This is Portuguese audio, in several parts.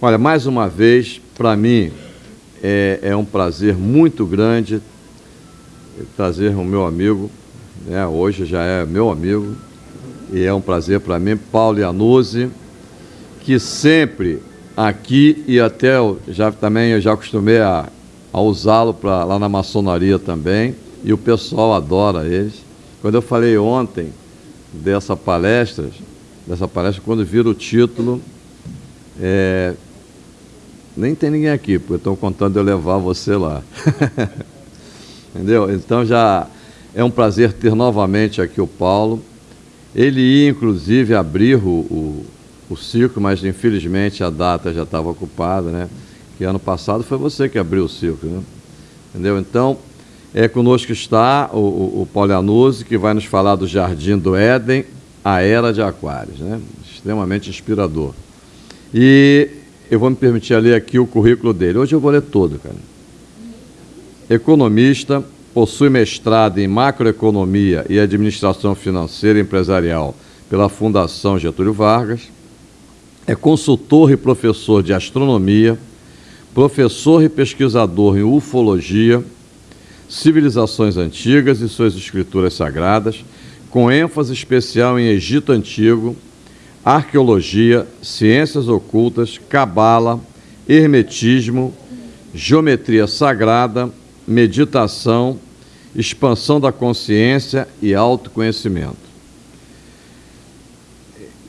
Olha, mais uma vez, para mim, é, é, um prazer muito grande trazer o meu amigo, né, hoje já é meu amigo, e é um prazer para mim, Paulo Iannuzzi, que sempre aqui e até já também eu já acostumei a, a usá-lo lá na maçonaria também, e o pessoal adora eles. Quando eu falei ontem dessa palestra, dessa palestra, quando vira o título, é, nem tem ninguém aqui, porque estão contando eu levar você lá. Entendeu? Então já é um prazer ter novamente aqui o Paulo. Ele ia, inclusive, abrir o, o, o circo, mas infelizmente a data já estava ocupada, né? Que ano passado foi você que abriu o circo, né? Entendeu? Então, é, conosco está o, o, o Paulo Anuzzi, que vai nos falar do Jardim do Éden, a Era de Aquários, né? Extremamente inspirador. E eu vou me permitir ler aqui o currículo dele. Hoje eu vou ler todo, cara. Economista, possui mestrado em macroeconomia e administração financeira e empresarial pela Fundação Getúlio Vargas. É consultor e professor de astronomia, professor e pesquisador em ufologia, civilizações antigas e suas escrituras sagradas, com ênfase especial em Egito Antigo, arqueologia, ciências ocultas, cabala, hermetismo, geometria sagrada, meditação, expansão da consciência e autoconhecimento.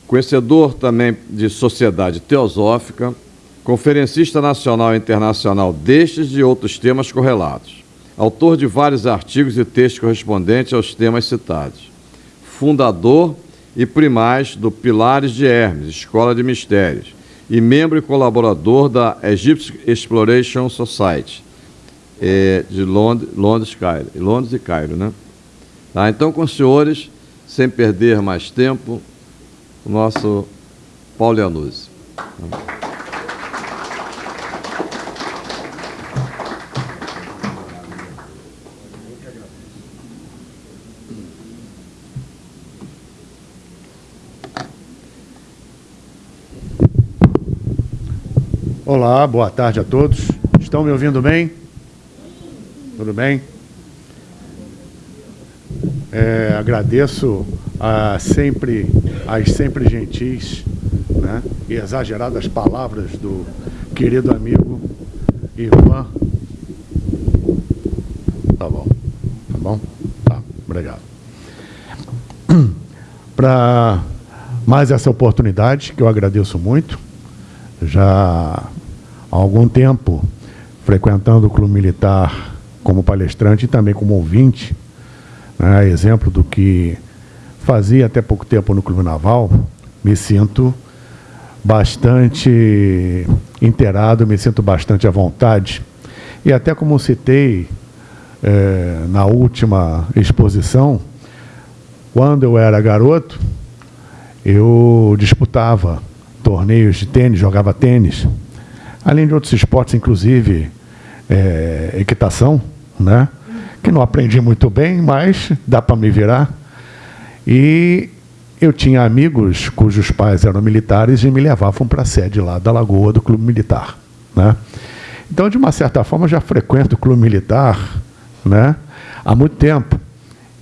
Conhecedor também de sociedade teosófica, conferencista nacional e internacional destes e outros temas correlatos. Autor de vários artigos e textos correspondentes aos temas citados. Fundador primaz do Pilares de Hermes, Escola de Mistérios, e membro e colaborador da Egypt Exploration Society, é, de Londres, Londres, Cairo, Londres e Cairo. Né? Tá, então, com os senhores, sem perder mais tempo, o nosso Paulo Iannuzzi. Olá, boa tarde a todos. Estão me ouvindo bem? Tudo bem? É, agradeço a sempre, as sempre gentis né, e exageradas palavras do querido amigo Ivan. Tá bom, tá bom? Tá, obrigado. Para mais essa oportunidade, que eu agradeço muito, já há algum tempo frequentando o Clube Militar como palestrante e também como ouvinte, né, exemplo do que fazia até pouco tempo no Clube Naval, me sinto bastante inteirado, me sinto bastante à vontade. E até como citei é, na última exposição, quando eu era garoto, eu disputava torneios de tênis, jogava tênis, além de outros esportes, inclusive é, equitação, né? que não aprendi muito bem, mas dá para me virar. E eu tinha amigos cujos pais eram militares e me levavam para a sede lá da Lagoa do Clube Militar. Né? Então, de uma certa forma, já frequento o Clube Militar né? há muito tempo.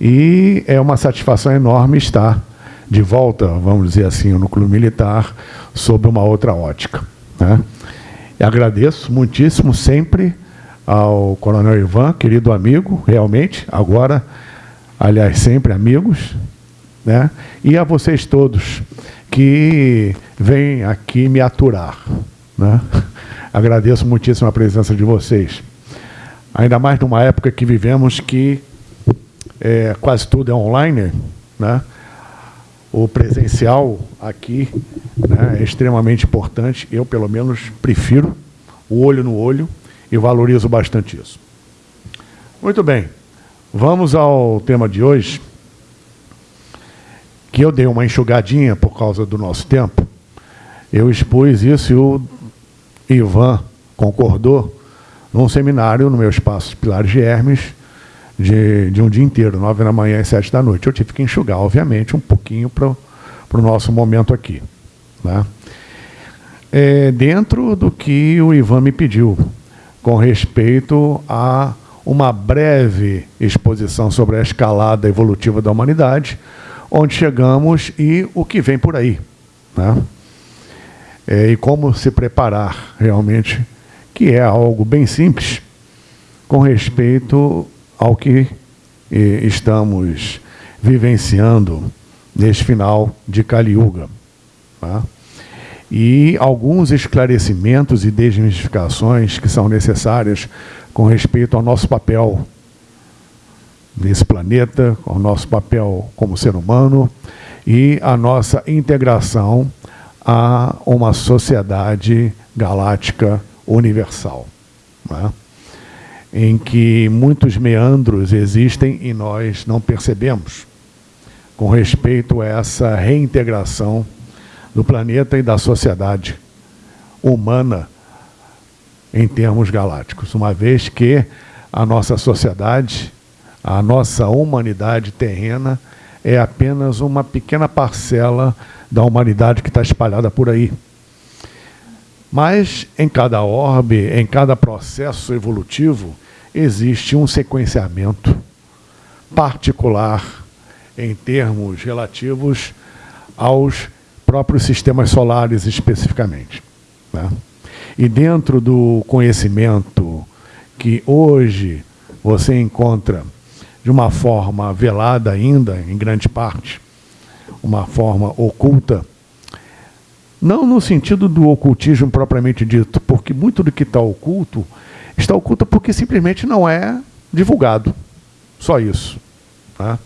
E é uma satisfação enorme estar de volta, vamos dizer assim, no Clube Militar, sob uma outra ótica. Né? Agradeço muitíssimo sempre ao Coronel Ivan, querido amigo, realmente, agora, aliás, sempre amigos, né? e a vocês todos que vêm aqui me aturar. Né? Agradeço muitíssimo a presença de vocês. Ainda mais numa época que vivemos que é, quase tudo é online, né? O presencial aqui né, é extremamente importante. Eu, pelo menos, prefiro o olho no olho e valorizo bastante isso. Muito bem, vamos ao tema de hoje, que eu dei uma enxugadinha por causa do nosso tempo. Eu expus isso e o Ivan concordou num seminário no meu espaço Pilares de Hermes, de, de um dia inteiro, nove da manhã e sete da noite. Eu tive que enxugar, obviamente, um pouquinho para o nosso momento aqui. Né? é, dentro do que o Ivan me pediu, com respeito a uma breve exposição sobre a escalada evolutiva da humanidade, onde chegamos e o que vem por aí. Né? É, e como se preparar realmente, que é algo bem simples, com respeito ao que eh, estamos vivenciando neste final de Kali Yuga. Tá? E alguns esclarecimentos e desmistificações que são necessárias com respeito ao nosso papel nesse planeta, ao nosso papel como ser humano e a nossa integração a uma sociedade galáctica universal. Né? Em que muitos meandros existem e nós não percebemos com respeito a essa reintegração do planeta e da sociedade humana em termos galácticos, uma vez que a nossa sociedade, a nossa humanidade terrena é apenas uma pequena parcela da humanidade que está espalhada por aí. Mas em cada orbe, em cada processo evolutivo, existe um sequenciamento particular em termos relativos aos próprios sistemas solares especificamente. Né? E dentro do conhecimento que hoje você encontra de uma forma velada ainda, em grande parte, uma forma oculta, não no sentido do ocultismo propriamente dito, porque muito do que está oculto está oculto porque simplesmente não é divulgado. Só isso. Tá?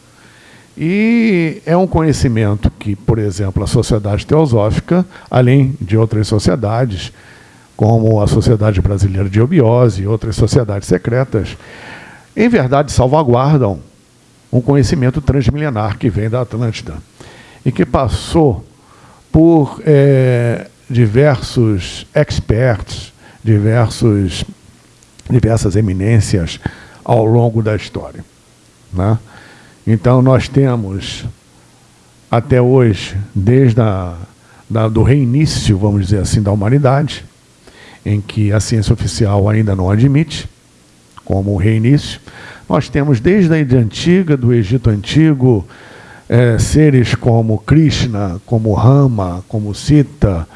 E é um conhecimento que, por exemplo, a sociedade teosófica, além de outras sociedades, como a Sociedade Brasileira de Obiose e outras sociedades secretas, em verdade salvaguardam um conhecimento transmilenar que vem da Atlântida e que passou por é, diversos experts, diversos, diversas eminências ao longo da história. Né? Então, nós temos, até hoje, desde a, da, do reinício, vamos dizer assim, da humanidade, em que a ciência oficial ainda não admite, como reinício, nós temos desde a Ilha Antiga, do Egito Antigo, é, seres como Krishna, como Rama, como Sita,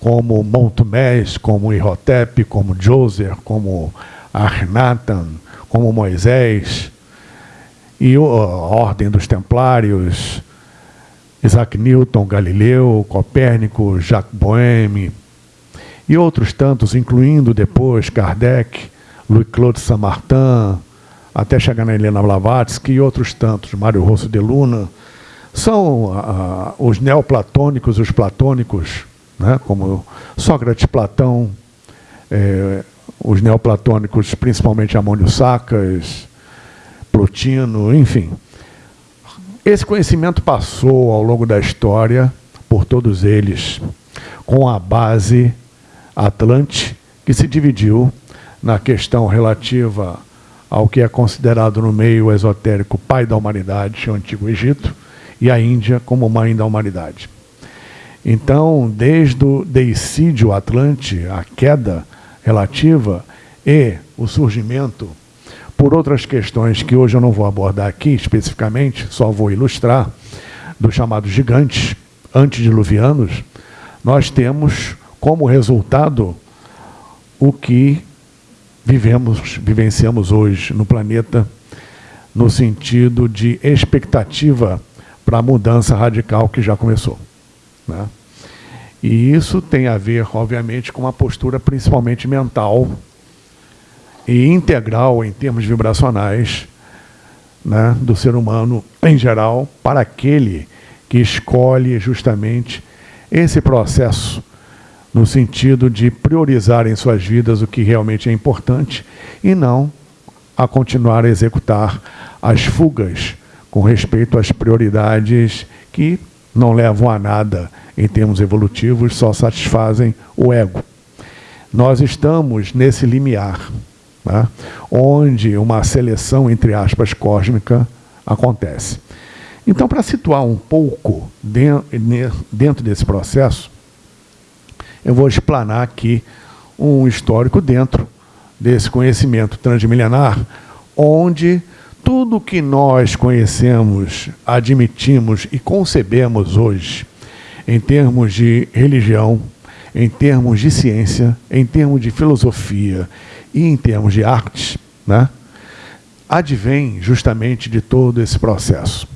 como Montumés, como Ihotep, como Djoser, como Arnatan, como Moisés, e a Ordem dos Templários, Isaac Newton, Galileu, Copérnico, Jacques Bohème, e outros tantos, incluindo depois Kardec, Louis-Claude Saint-Martin, até chegar na Helena Blavatsky e outros tantos, Mário Rosso de Luna, são ah, os neoplatônicos, os platônicos, né, como Sócrates, Platão, eh, os neoplatônicos, principalmente Amônio Sacas, Plotino, enfim. Esse conhecimento passou ao longo da história por todos eles, com a base Atlante, que se dividiu na questão relativa ao que é considerado no meio esotérico pai da humanidade, o Antigo Egito, e a Índia como mãe da humanidade. Então, desde o deicídio Atlante, a queda relativa e o surgimento por outras questões que hoje eu não vou abordar aqui especificamente, só vou ilustrar, dos chamados gigantes antediluvianos, nós temos como resultado o que vivemos, vivenciamos hoje no planeta, no sentido de expectativa para a mudança radical que já começou. Né? E isso tem a ver, obviamente, com uma postura principalmente mental, e integral em termos vibracionais né, do ser humano em geral para aquele que escolhe justamente esse processo no sentido de priorizar em suas vidas o que realmente é importante e não a continuar a executar as fugas com respeito às prioridades que não levam a nada em termos evolutivos, só satisfazem o ego. Nós estamos nesse limiar né, onde uma seleção, entre aspas, cósmica acontece. Então, para situar um pouco dentro desse processo, eu vou explanar aqui um histórico dentro desse conhecimento transmilenar, onde tudo que nós conhecemos, admitimos e concebemos hoje, em termos de religião, em termos de ciência, em termos de filosofia e em termos de artes, né, advém justamente de todo esse processo.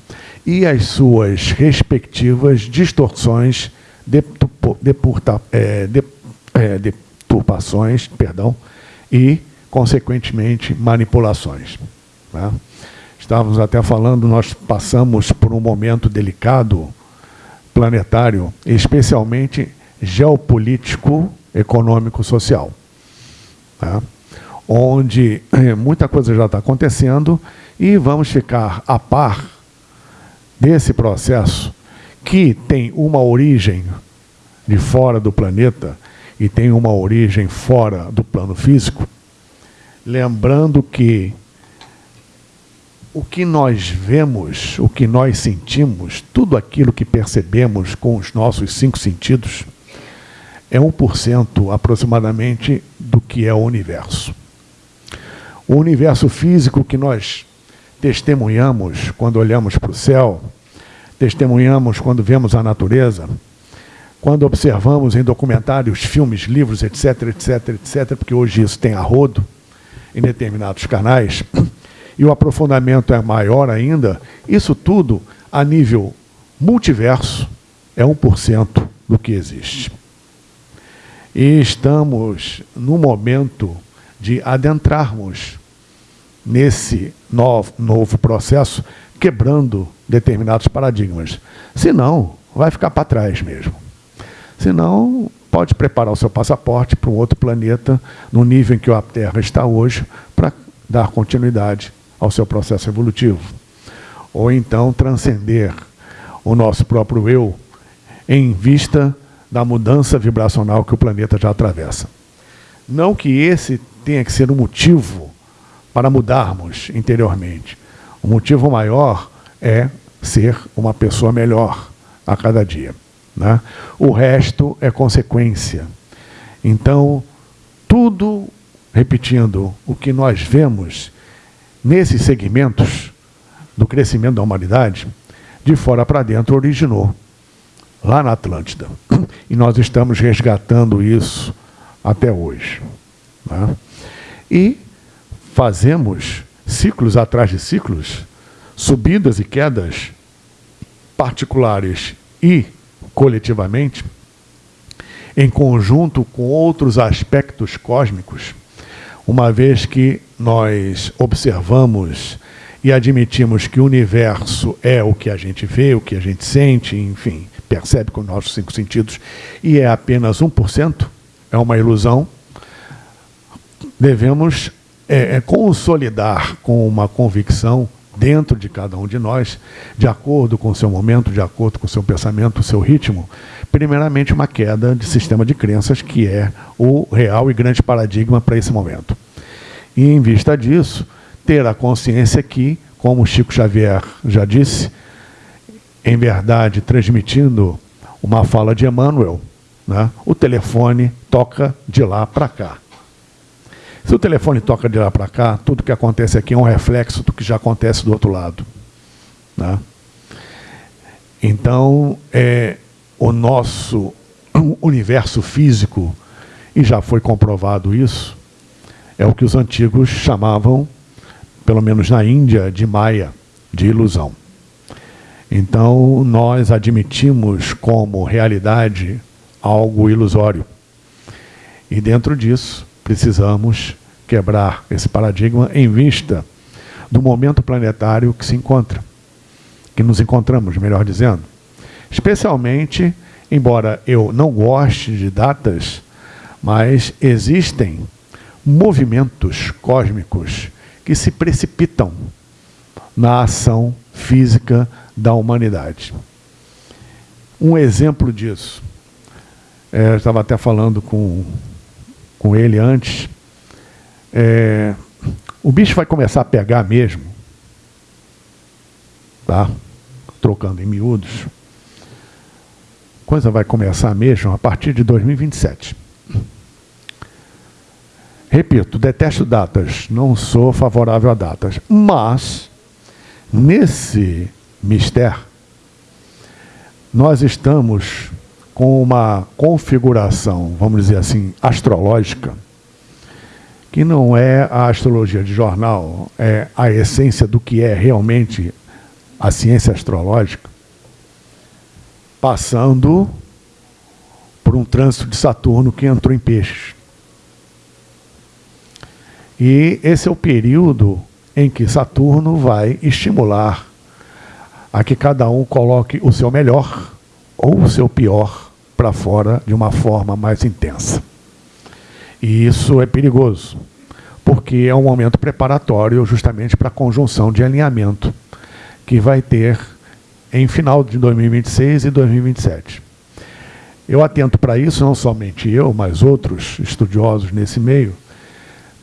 E as suas respectivas distorções, depurta, é, de, é, deturpações, perdão, e, consequentemente, manipulações. Né? Estávamos até falando, nós passamos por um momento delicado, planetário, especialmente geopolítico, econômico, social. Né? Onde eh, muita coisa já está acontecendo e vamos ficar a par desse processo que tem uma origem de fora do planeta e tem uma origem fora do plano físico, lembrando que o que nós vemos, o que nós sentimos, tudo aquilo que percebemos com os nossos cinco sentidos, é 1% aproximadamente do que é o universo. O universo físico que nós testemunhamos quando olhamos para o céu, testemunhamos quando vemos a natureza, quando observamos em documentários, filmes, livros, etc, etc, etc, porque hoje isso tem a rodo em determinados canais, e o aprofundamento é maior ainda, isso tudo, a nível multiverso, é 1% do que existe. E estamos no momento de adentrarmos nesse novo, novo processo, quebrando determinados paradigmas. Senão, vai ficar para trás mesmo. Senão, pode preparar o seu passaporte para um outro planeta, no nível em que a Terra está hoje, para dar continuidade ao seu processo evolutivo. Ou então transcender o nosso próprio eu em vista da mudança vibracional que o planeta já atravessa. Não que esse tenha que ser o um motivo para mudarmos interiormente. O motivo maior é ser uma pessoa melhor a cada dia. Né? O resto é consequência. Então, tudo, repetindo, o que nós vemos nesses segmentos do crescimento da humanidade, de fora para dentro originou, lá na Atlântida. E nós estamos resgatando isso até hoje. Né? E fazemos ciclos atrás de ciclos, subidas e quedas particulares e coletivamente, em conjunto com outros aspectos cósmicos, uma vez que nós observamos e admitimos que o universo é o que a gente vê, o que a gente sente, enfim, percebe com os nossos cinco sentidos, e é apenas 1%, é uma ilusão, devemos é, é, consolidar com uma convicção dentro de cada um de nós, de acordo com o seu momento, de acordo com o seu pensamento, o seu ritmo, primeiramente uma queda de sistema de crenças, que é o real e grande paradigma para esse momento. E, em vista disso, ter a consciência que, como Chico Xavier já disse, em verdade, transmitindo uma fala de Emmanuel, né, o telefone toca de lá para cá. Se o telefone toca de lá para cá, tudo que acontece aqui é um reflexo do que já acontece do outro lado. Né? Então, é, o nosso universo físico, e já foi comprovado isso, é o que os antigos chamavam, pelo menos na Índia, de Maya, de ilusão. Então, nós admitimos como realidade algo ilusório. E dentro disso, precisamos quebrar esse paradigma em vista do momento planetário que se encontra, que nos encontramos, melhor dizendo. Especialmente, embora eu não goste de datas, mas existem movimentos cósmicos que se precipitam na ação física da humanidade. Um exemplo disso, é, eu estava até falando com com ele antes, é, o bicho vai começar a pegar mesmo, tá? trocando em miúdos, coisa vai começar mesmo a partir de 2027. Repito, detesto datas, não sou favorável a datas, mas nesse mistério nós estamos com uma configuração, vamos dizer assim, astrológica, que não é a astrologia de jornal, é a essência do que é realmente a ciência astrológica, passando por um trânsito de Saturno que entrou em peixes. E esse é o período em que Saturno vai estimular a que cada um coloque o seu melhor ou o seu pior para fora de uma forma mais intensa. E isso é perigoso, porque é um momento preparatório justamente para a conjunção de alinhamento que vai ter em final de 2026 e 2027. Eu atento para isso, não somente eu, mas outros estudiosos nesse meio,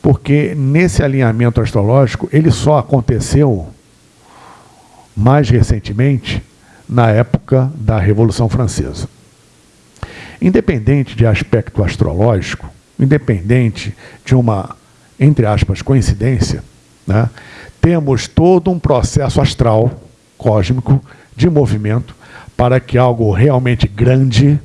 porque nesse alinhamento astrológico ele só aconteceu mais recentemente na época da Revolução Francesa. Independente de aspecto astrológico, independente de uma, entre aspas, coincidência, né, temos todo um processo astral, cósmico, de movimento, para que algo realmente grande,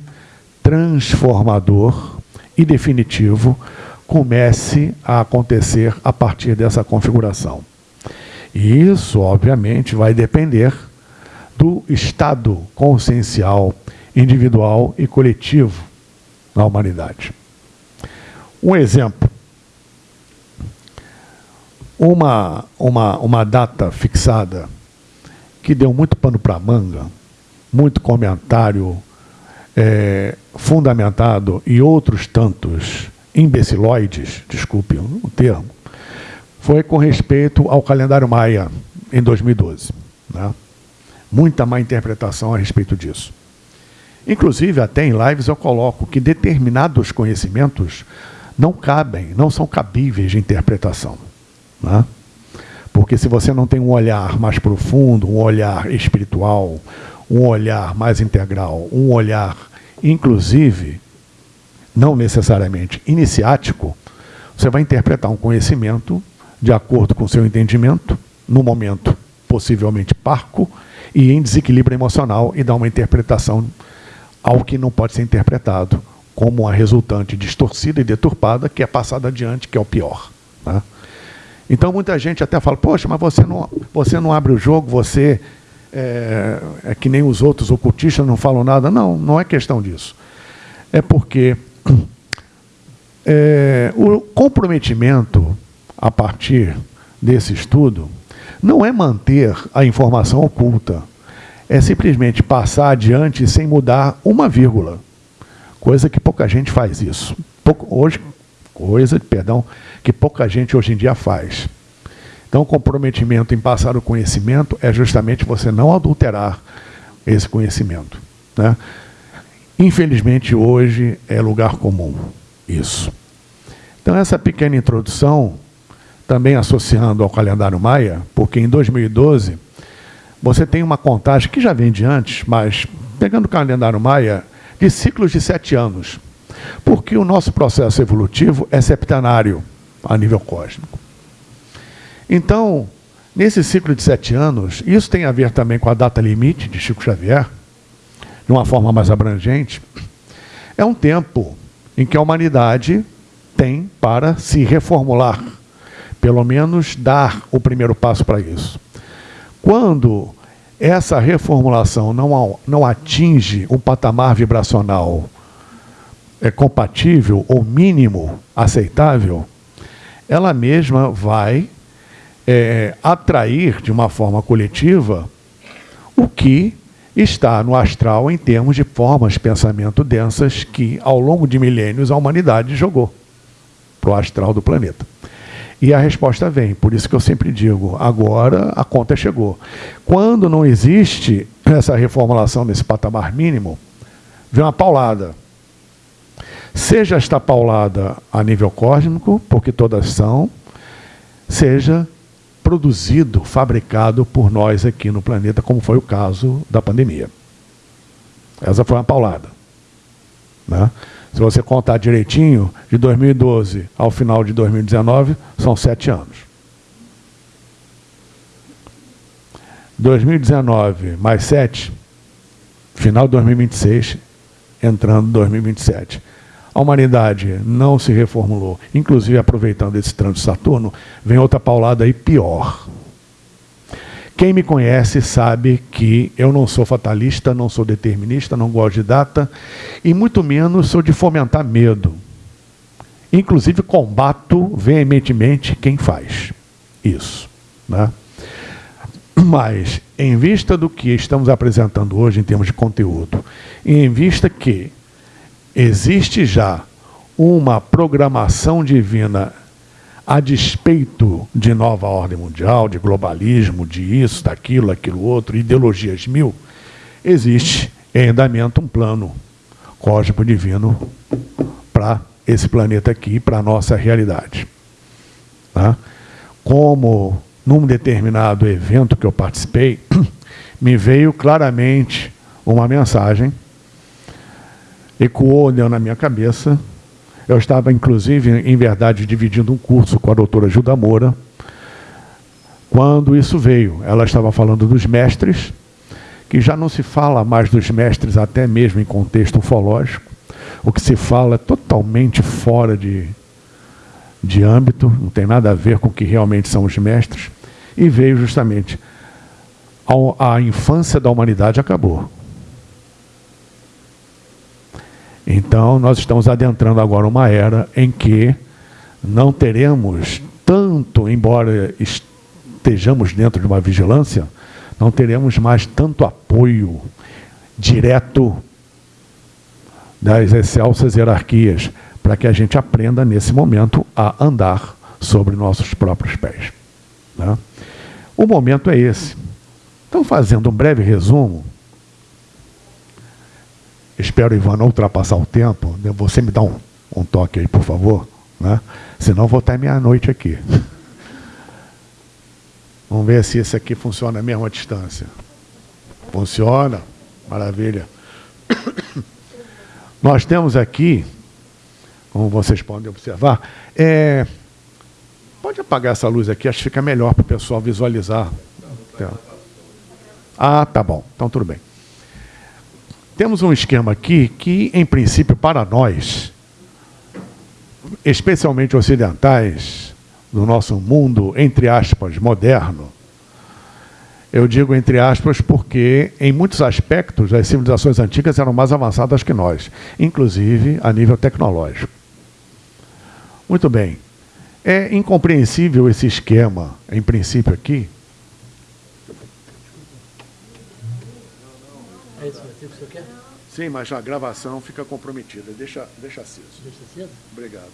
transformador e definitivo comece a acontecer a partir dessa configuração. E isso, obviamente, vai depender do estado consciencial, individual e coletivo na humanidade. Um exemplo. Uma, uma, uma data fixada que deu muito pano para manga, muito comentário é, fundamentado e outros tantos imbeciloides, desculpe o termo, foi com respeito ao calendário maia em 2012. Né? Muita má interpretação a respeito disso. Inclusive, até em lives eu coloco que determinados conhecimentos não cabem, não são cabíveis de interpretação. Né? Porque se você não tem um olhar mais profundo, um olhar espiritual, um olhar mais integral, um olhar, inclusive, não necessariamente iniciático, você vai interpretar um conhecimento de acordo com o seu entendimento, no momento possivelmente parco e em desequilíbrio emocional e dar uma interpretação ao que não pode ser interpretado como uma resultante distorcida e deturpada que é passada adiante, que é o pior. Né? Então muita gente até fala, poxa, mas você não, você não abre o jogo, você é, é que nem os outros ocultistas não falam nada. Não, não é questão disso. É porque é, o comprometimento a partir desse estudo não é manter a informação oculta, é simplesmente passar adiante sem mudar uma vírgula. Coisa que pouca gente faz isso. Pouco, hoje, coisa, perdão, que pouca gente hoje em dia faz. Então, o comprometimento em passar o conhecimento é justamente você não adulterar esse conhecimento. Né? Infelizmente, hoje é lugar comum isso. Então, essa pequena introdução, também associando ao calendário maia, porque em 2012 você tem uma contagem que já vem de antes, mas pegando o calendário maia, de ciclos de sete anos. Porque o nosso processo evolutivo é septenário a nível cósmico. Então, nesse ciclo de sete anos, isso tem a ver também com a data limite de Chico Xavier, de uma forma mais abrangente, é um tempo em que a humanidade tem para se reformular, pelo menos dar o primeiro passo para isso. Quando essa reformulação não, não atinge um patamar vibracional é, compatível ou mínimo aceitável, ela mesma vai é, atrair de uma forma coletiva o que está no astral em termos de formas de pensamento densas que, ao longo de milênios, a humanidade jogou para o astral do planeta. E a resposta vem, por isso que eu sempre digo, agora a conta chegou. Quando não existe essa reformulação nesse patamar mínimo, vem uma paulada. Seja esta paulada a nível cósmico, porque todas são, seja produzido, fabricado por nós aqui no planeta, como foi o caso da pandemia. Essa foi uma paulada. Né? Se você contar direitinho, de 2012 ao final de 2019, são sete anos. 2019 mais sete, final de 2026, entrando 2027. A humanidade não se reformulou. Inclusive, aproveitando esse trânsito Saturno, vem outra paulada aí pior. Quem me conhece sabe que eu não sou fatalista, não sou determinista, não gosto de data e muito menos sou de fomentar medo. Inclusive combato veementemente quem faz isso. Né? Mas, em vista do que estamos apresentando hoje em termos de conteúdo, e em vista que existe já uma programação divina a despeito de nova ordem mundial, de globalismo, de isso, daquilo, aquilo outro, ideologias mil, existe em andamento um plano cósmico divino para esse planeta aqui, para a nossa realidade. Tá? Como num determinado evento que eu participei, me veio claramente uma mensagem, ecoou na minha cabeça, eu estava, inclusive, em verdade, dividindo um curso com a doutora Gilda Moura, quando isso veio. Ela estava falando dos mestres, que já não se fala mais dos mestres, até mesmo em contexto ufológico. O que se fala é totalmente fora de, de âmbito, não tem nada a ver com o que realmente são os mestres. E veio justamente a, a infância da humanidade acabou. Então, nós estamos adentrando agora uma era em que não teremos tanto, embora estejamos dentro de uma vigilância, não teremos mais tanto apoio direto das excelsas hierarquias, para que a gente aprenda, nesse momento, a andar sobre nossos próprios pés. Né? O momento é esse. Então, fazendo um breve resumo, Espero, Ivan, não ultrapassar o tempo. Você me dá um, um toque aí, por favor. Né? Senão vou estar meia-noite aqui. Vamos ver se esse aqui funciona mesmo à distância. Funciona? Maravilha. Nós temos aqui, como vocês podem observar, é... pode apagar essa luz aqui, acho que fica melhor para o pessoal visualizar. Ah, tá bom. Então tudo bem. Temos um esquema aqui que, em princípio, para nós, especialmente ocidentais, no nosso mundo, entre aspas, moderno, eu digo entre aspas porque, em muitos aspectos, as civilizações antigas eram mais avançadas que nós, inclusive a nível tecnológico. Muito bem. É incompreensível esse esquema, em princípio aqui, Sim, mas a gravação fica comprometida. Deixa, deixa aceso. Deixa aceso? Obrigado.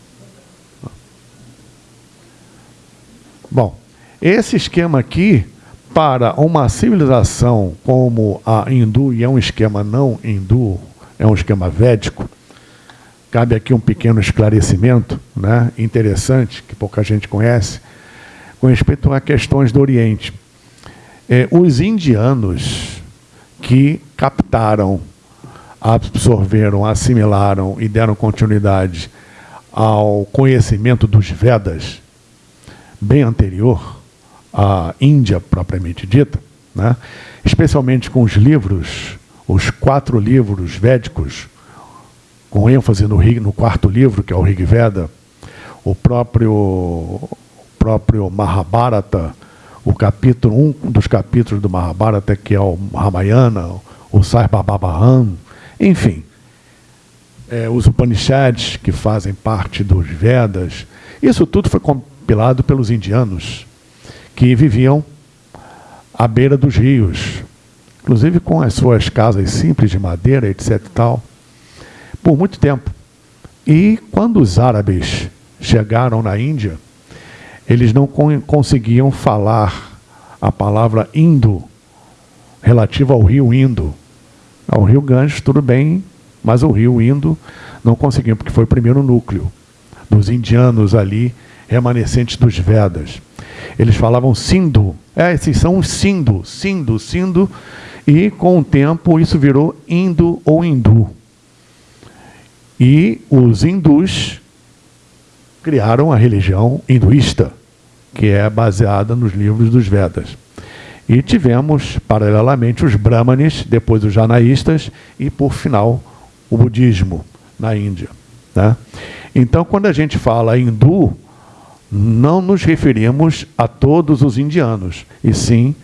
Bom, esse esquema aqui, para uma civilização como a hindu, e é um esquema não hindu, é um esquema védico, cabe aqui um pequeno esclarecimento né, interessante, que pouca gente conhece, com respeito a questões do Oriente. É, os indianos que captaram absorveram, assimilaram e deram continuidade ao conhecimento dos Vedas, bem anterior à Índia propriamente dita, né? especialmente com os livros, os quatro livros védicos, com ênfase no, no quarto livro, que é o Rig Veda, o próprio, o próprio Mahabharata, o capítulo, um dos capítulos do Mahabharata, que é o Ramayana, o Sarvabhavam, enfim, é, os Upanishads, que fazem parte dos Vedas, isso tudo foi compilado pelos indianos, que viviam à beira dos rios, inclusive com as suas casas simples de madeira, etc. Tal, por muito tempo. E quando os árabes chegaram na Índia, eles não conseguiam falar a palavra Indo, relativa ao rio Indo. Ao rio Ganges, tudo bem, mas o rio Indo não conseguiu, porque foi o primeiro núcleo dos indianos ali, remanescentes dos Vedas. Eles falavam Sindhu. É, esses são os Sindhu, Sindhu, Sindhu. E com o tempo isso virou Indo ou Hindu. E os hindus criaram a religião hinduísta, que é baseada nos livros dos Vedas. E tivemos, paralelamente, os brahmanes, depois os janaístas e, por final, o budismo na Índia. Né? Então, quando a gente fala hindu, não nos referimos a todos os indianos, e sim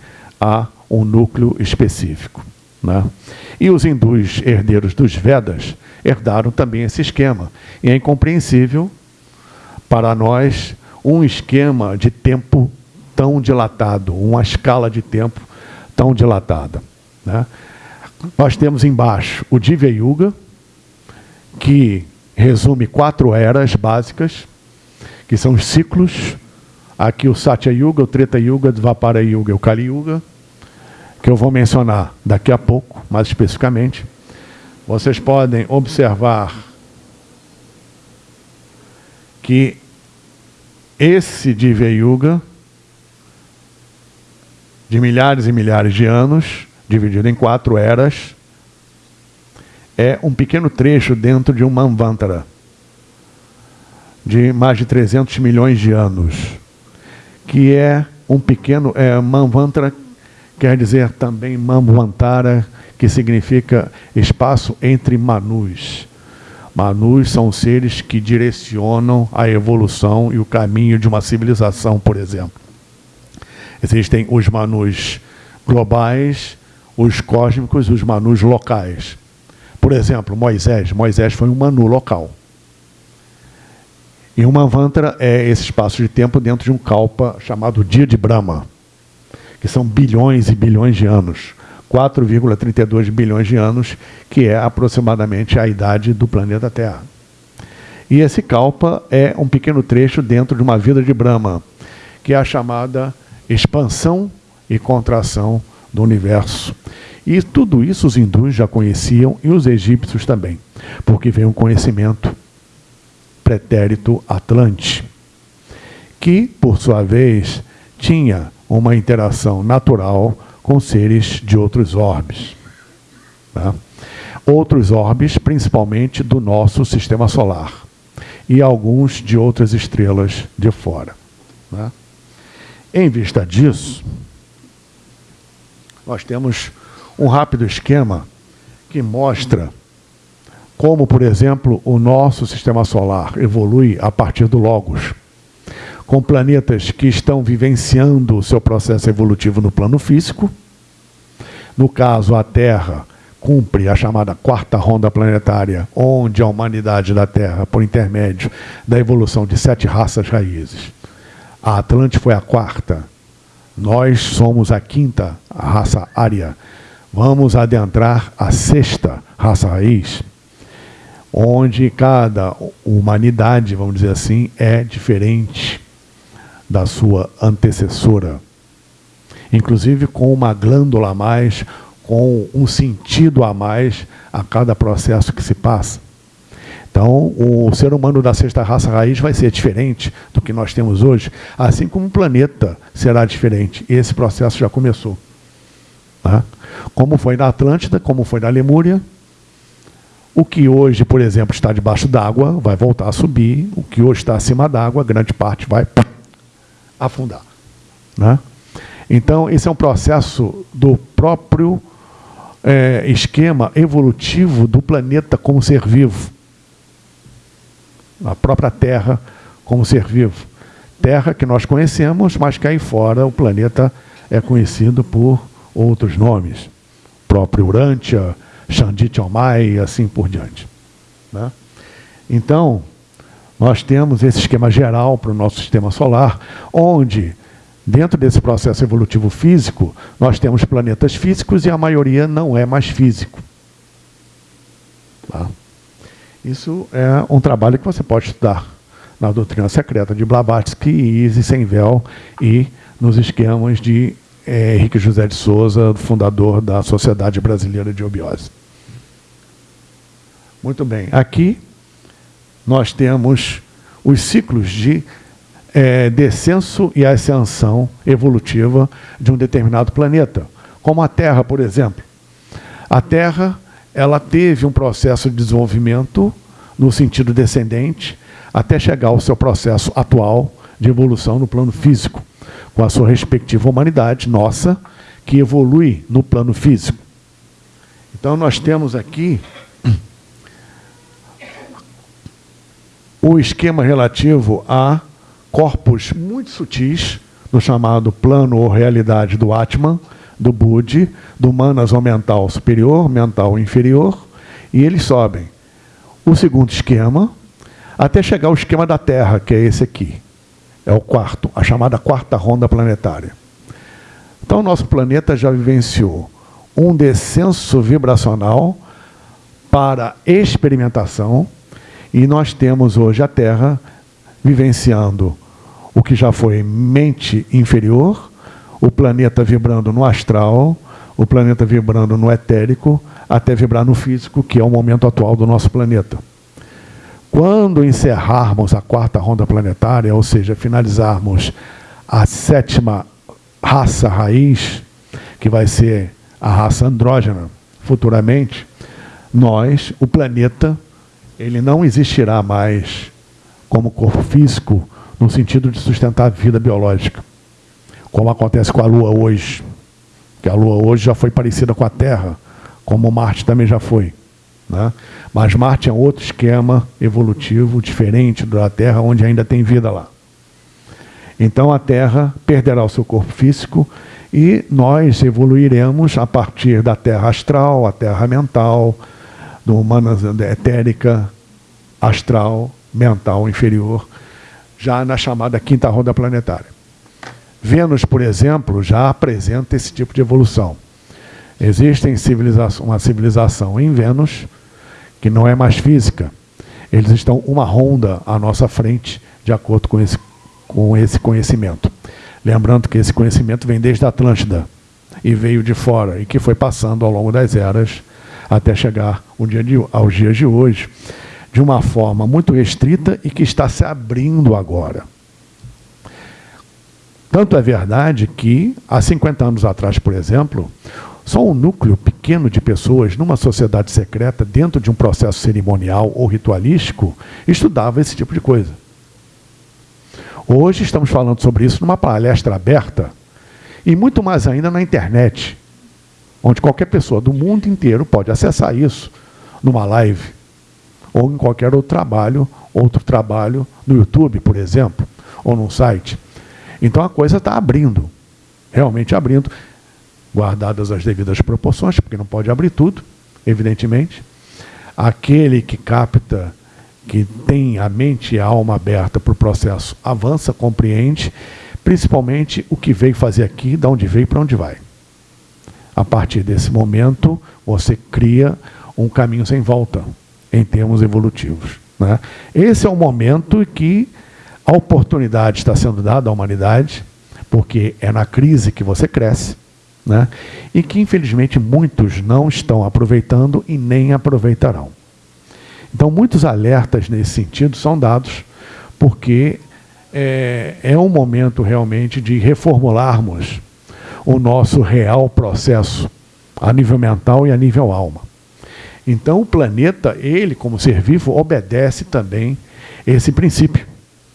a um núcleo específico. Né? E os hindus herdeiros dos Vedas herdaram também esse esquema. E é incompreensível para nós um esquema de tempo tão dilatado, uma escala de tempo tão dilatada. Né? Nós temos embaixo o Divya Yuga, que resume quatro eras básicas, que são os ciclos. Aqui o Satya Yuga, o Treta Yuga, o Dvapara Yuga e o Kali Yuga, que eu vou mencionar daqui a pouco, mais especificamente. Vocês podem observar que esse Divya Yuga, de milhares e milhares de anos, dividido em quatro eras, é um pequeno trecho dentro de um Manvantara, de mais de 300 milhões de anos, que é um pequeno, é, Manvantara quer dizer também Manvantara, que significa espaço entre Manus. Manus são seres que direcionam a evolução e o caminho de uma civilização, por exemplo. Existem os Manus globais, os cósmicos e os Manus locais. Por exemplo, Moisés. Moisés foi um Manu local. E uma Manvantara é esse espaço de tempo dentro de um kalpa chamado Dia de Brahma, que são bilhões e bilhões de anos. 4,32 bilhões de anos, que é aproximadamente a idade do planeta Terra. E esse Kalpa é um pequeno trecho dentro de uma vida de Brahma, que é a chamada expansão e contração do universo. E tudo isso os hindus já conheciam e os egípcios também, porque vem um conhecimento pretérito Atlante, que, por sua vez, tinha uma interação natural com seres de outros orbes. Tá? Outros orbes, principalmente do nosso sistema solar, e alguns de outras estrelas de fora. Tá? Em vista disso, nós temos um rápido esquema que mostra como, por exemplo, o nosso sistema solar evolui a partir do Logos com planetas que estão vivenciando o seu processo evolutivo no plano físico. No caso, a Terra cumpre a chamada quarta ronda planetária, onde a humanidade da Terra, por intermédio da evolução de sete raças raízes. A Atlante foi a quarta, nós somos a quinta a raça ária. Vamos adentrar a sexta raça raiz, onde cada humanidade, vamos dizer assim, é diferente da sua antecessora. Inclusive com uma glândula a mais, com um sentido a mais a cada processo que se passa. Então, o ser humano da sexta raça raiz vai ser diferente do que nós temos hoje, assim como o planeta será diferente. Esse processo já começou. Tá? Como foi na Atlântida, como foi na Lemúria, o que hoje, por exemplo, está debaixo d'água vai voltar a subir, o que hoje está acima d'água, grande parte vai afundar. Né? Então, esse é um processo do próprio é, esquema evolutivo do planeta como ser vivo. A própria Terra como ser vivo. Terra que nós conhecemos, mas que aí fora o planeta é conhecido por outros nomes. Próprio Urântia, Xanditiomai e assim por diante. Né? Então, nós temos esse esquema geral para o nosso sistema solar, onde, dentro desse processo evolutivo físico, nós temos planetas físicos e a maioria não é mais físico. Tá? Isso é um trabalho que você pode estudar na doutrina secreta de Blavatsky e Easy Senvel e nos esquemas de é, Henrique José de Souza, fundador da Sociedade Brasileira de Obiose. Muito bem. Aqui nós temos os ciclos de é, descenso e ascensão evolutiva de um determinado planeta, como a Terra, por exemplo. A Terra ela teve um processo de desenvolvimento no sentido descendente, até chegar ao seu processo atual de evolução no plano físico, com a sua respectiva humanidade nossa, que evolui no plano físico. Então nós temos aqui o esquema relativo a corpos muito sutis, no chamado plano ou realidade do Atman, do Budi, do Manas ou mental superior, mental inferior, e eles sobem. O segundo esquema, até chegar ao esquema da Terra, que é esse aqui. É o quarto, a chamada quarta ronda planetária. Então, nosso planeta já vivenciou um descenso vibracional para experimentação, e nós temos hoje a Terra vivenciando o que já foi mente inferior, o planeta vibrando no astral, o planeta vibrando no etérico, até vibrar no físico, que é o momento atual do nosso planeta. Quando encerrarmos a quarta ronda planetária, ou seja, finalizarmos a sétima raça raiz, que vai ser a raça andrógena, futuramente, nós, o planeta, ele não existirá mais como corpo físico no sentido de sustentar a vida biológica, como acontece com a Lua hoje, que a Lua hoje já foi parecida com a Terra, como Marte também já foi. Né? Mas Marte é outro esquema evolutivo diferente da Terra, onde ainda tem vida lá. Então a Terra perderá o seu corpo físico e nós evoluiremos a partir da Terra astral, a Terra mental, do humana etérica, astral, mental inferior, já na chamada quinta roda planetária. Vênus, por exemplo, já apresenta esse tipo de evolução. Existe civilização, uma civilização em Vênus que não é mais física. Eles estão uma ronda à nossa frente, de acordo com esse, com esse conhecimento. Lembrando que esse conhecimento vem desde a Atlântida e veio de fora, e que foi passando ao longo das eras até chegar dia de, aos dias de hoje, de uma forma muito restrita e que está se abrindo agora. Tanto é verdade que, há 50 anos atrás, por exemplo, só um núcleo pequeno de pessoas numa sociedade secreta, dentro de um processo cerimonial ou ritualístico, estudava esse tipo de coisa. Hoje estamos falando sobre isso numa palestra aberta e muito mais ainda na internet, onde qualquer pessoa do mundo inteiro pode acessar isso numa live ou em qualquer outro trabalho, outro trabalho no YouTube, por exemplo, ou num site. Então a coisa está abrindo, realmente abrindo, guardadas as devidas proporções, porque não pode abrir tudo, evidentemente. Aquele que capta, que tem a mente e a alma aberta para o processo, avança, compreende, principalmente o que veio fazer aqui, de onde veio e para onde vai. A partir desse momento, você cria um caminho sem volta em termos evolutivos. Né? Esse é o momento que a oportunidade está sendo dada à humanidade, porque é na crise que você cresce, né? e que infelizmente muitos não estão aproveitando e nem aproveitarão. Então muitos alertas nesse sentido são dados, porque é, é um momento realmente de reformularmos o nosso real processo a nível mental e a nível alma. Então o planeta, ele como ser vivo, obedece também esse princípio,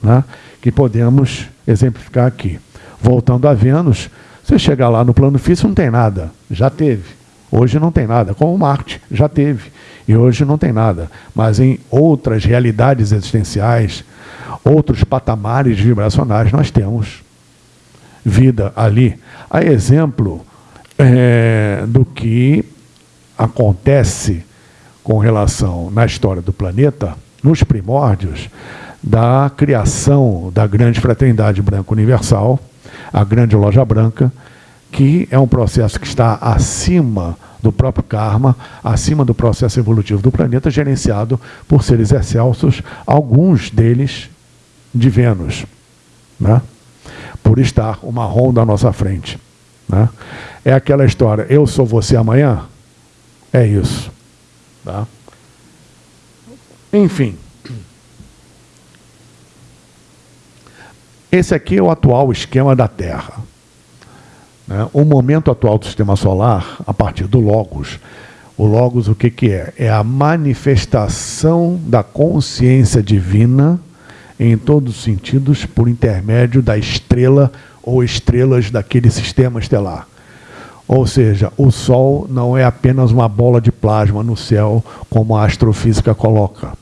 né? que podemos exemplificar aqui. Voltando a Vênus, você chegar lá no plano físico não tem nada, já teve. Hoje não tem nada, como Marte, já teve. E hoje não tem nada. Mas em outras realidades existenciais, outros patamares vibracionais, nós temos vida ali. A exemplo é, do que acontece com relação, na história do planeta, nos primórdios, da criação da grande fraternidade branca universal, a grande loja branca, que é um processo que está acima do próprio karma, acima do processo evolutivo do planeta, gerenciado por seres excelsos, alguns deles de Vênus, né? por estar uma ronda à nossa frente. Né? É aquela história, eu sou você amanhã? É isso. Tá? Enfim. Esse aqui é o atual esquema da Terra. Né? O momento atual do sistema solar, a partir do Logos, O Logos, o que, que é? É a manifestação da consciência divina em todos os sentidos por intermédio da estrela ou estrelas daquele sistema estelar. Ou seja, o Sol não é apenas uma bola de plasma no céu, como a astrofísica coloca.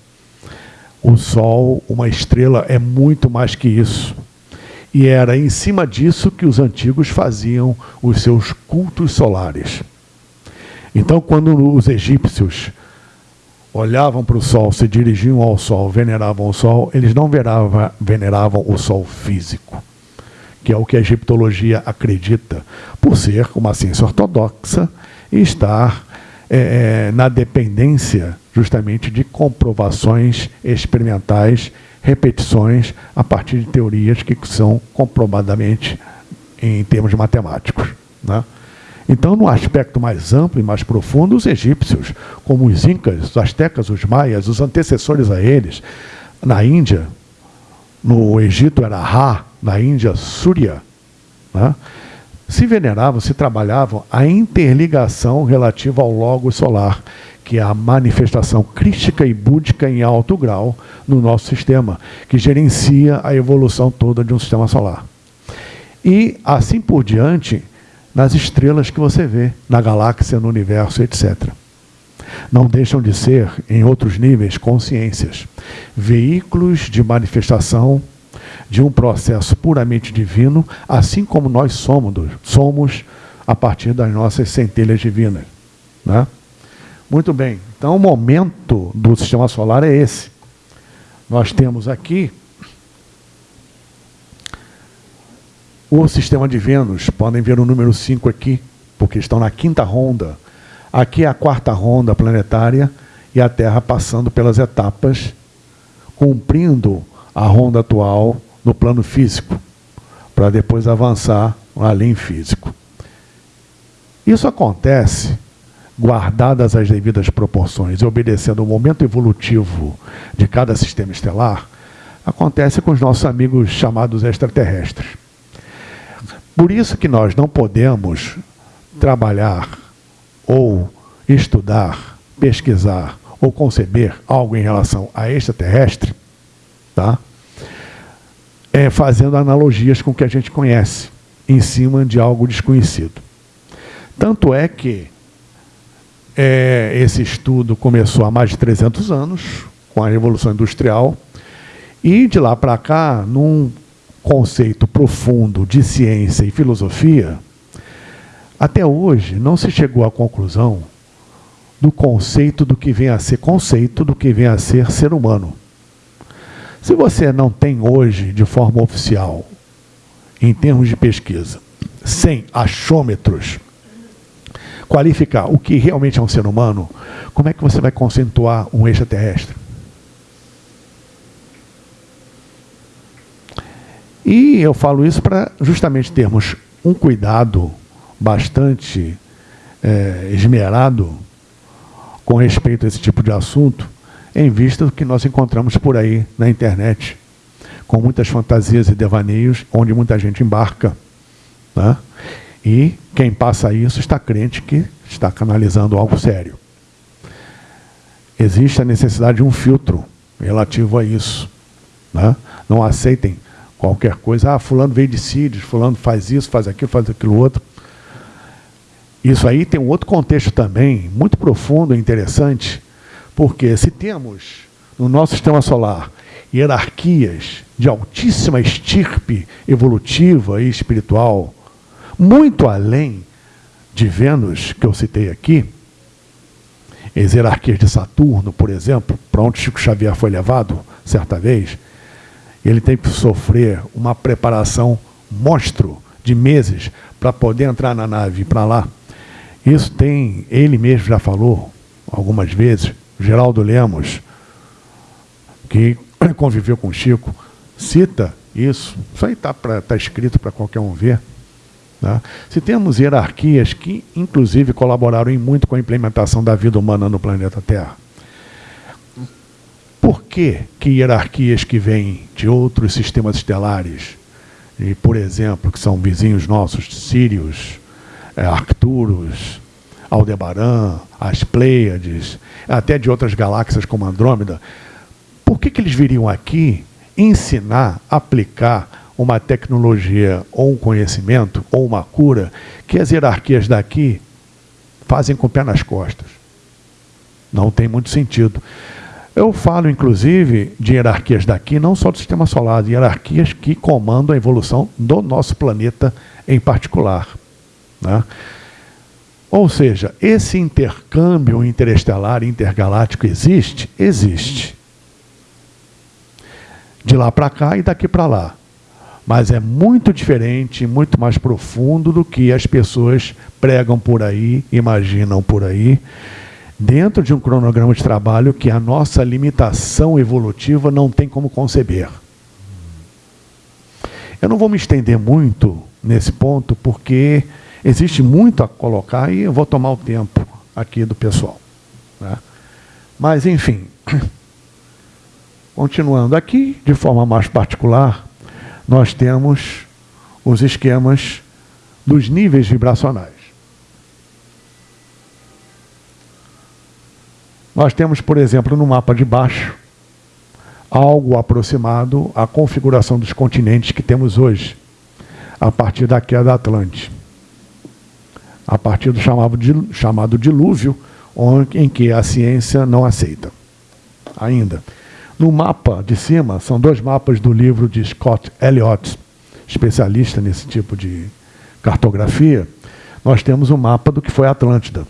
O Sol, uma estrela, é muito mais que isso. E era em cima disso que os antigos faziam os seus cultos solares. Então, quando os egípcios olhavam para o sol, se dirigiam ao sol, veneravam o sol, eles não veneravam, veneravam o sol físico, que é o que a egiptologia acredita, por ser uma ciência ortodoxa e estar é, é na dependência justamente de comprovações experimentais, repetições a partir de teorias que são comprovadamente em termos matemáticos. Né? Então, no aspecto mais amplo e mais profundo, os egípcios, como os incas, os astecas, os maias, os antecessores a eles, na Índia, no Egito era Ra, na Índia, Surya, né? se veneravam, se trabalhavam a interligação relativa ao logo solar, que é a manifestação crística e búdica em alto grau no nosso sistema, que gerencia a evolução toda de um sistema solar. E, assim por diante, nas estrelas que você vê, na galáxia, no universo, etc. Não deixam de ser, em outros níveis, consciências, veículos de manifestação de um processo puramente divino, assim como nós somos, somos a partir das nossas centelhas divinas. Né? Muito bem, então o momento do sistema solar é esse. Nós temos aqui O sistema de Vênus, podem ver o número 5 aqui, porque estão na quinta ronda. Aqui é a quarta ronda planetária e a Terra passando pelas etapas, cumprindo a ronda atual no plano físico, para depois avançar além físico. Isso acontece guardadas as devidas proporções e obedecendo o momento evolutivo de cada sistema estelar, acontece com os nossos amigos chamados extraterrestres. Por isso que nós não podemos trabalhar ou estudar, pesquisar ou conceber algo em relação a extraterrestre, tá? É fazendo analogias com o que a gente conhece, em cima de algo desconhecido. Tanto é que é, esse estudo começou há mais de 300 anos, com a Revolução Industrial, e de lá para cá, num conceito profundo de ciência e filosofia, até hoje não se chegou à conclusão do conceito do que vem a ser conceito do que vem a ser ser humano. Se você não tem hoje, de forma oficial, em termos de pesquisa, sem achômetros, qualificar o que realmente é um ser humano, como é que você vai conceituar um extraterrestre? E eu falo isso para justamente termos um cuidado bastante é, esmerado com respeito a esse tipo de assunto, em vista do que nós encontramos por aí na internet, com muitas fantasias e devaneios, onde muita gente embarca. Né? E quem passa isso está crente que está canalizando algo sério. Existe a necessidade de um filtro relativo a isso. Né? Não aceitem qualquer coisa. Ah, fulano veio de Sírios, fulano faz isso, faz aquilo, faz aquilo outro. Isso aí tem um outro contexto também, muito profundo e interessante, porque se temos no nosso sistema solar hierarquias de altíssima estirpe evolutiva e espiritual, muito além de Vênus, que eu citei aqui, as hierarquias de Saturno, por exemplo, para onde Chico Xavier foi levado certa vez, ele tem que sofrer uma preparação monstro de meses para poder entrar na nave para lá. Isso tem, ele mesmo já falou algumas vezes, Geraldo Lemos, que conviveu com Chico, cita isso. Isso aí está tá escrito para qualquer um ver. Tá? Se temos hierarquias que, inclusive, colaboraram muito com a implementação da vida humana no planeta Terra. Por que, que hierarquias que vêm de outros sistemas estelares, e, por exemplo, que são vizinhos nossos, Sírios, é, Arcturus, Aldebaran, as Pleiades, até de outras galáxias como Andrômeda, por que, que eles viriam aqui ensinar, aplicar uma tecnologia ou um conhecimento ou uma cura que as hierarquias daqui fazem com o pé nas costas? Não tem muito sentido. Eu falo, inclusive, de hierarquias daqui, não só do sistema solar, de hierarquias que comandam a evolução do nosso planeta em particular. Né? Ou seja, esse intercâmbio interestelar, intergaláctico existe? Existe. De lá para cá e daqui para lá. Mas é muito diferente, muito mais profundo do que as pessoas pregam por aí, imaginam por aí dentro de um cronograma de trabalho que a nossa limitação evolutiva não tem como conceber. Eu não vou me estender muito nesse ponto, porque existe muito a colocar e eu vou tomar o tempo aqui do pessoal. Né? Mas, enfim, continuando aqui, de forma mais particular, nós temos os esquemas dos níveis vibracionais. Nós temos, por exemplo, no mapa de baixo, algo aproximado à configuração dos continentes que temos hoje, a partir da queda Atlântica. A partir do chamado, chamado dilúvio, em que a ciência não aceita. Ainda. No mapa de cima, são dois mapas do livro de Scott Elliott, especialista nesse tipo de cartografia. Nós temos um mapa do que foi a Atlântida.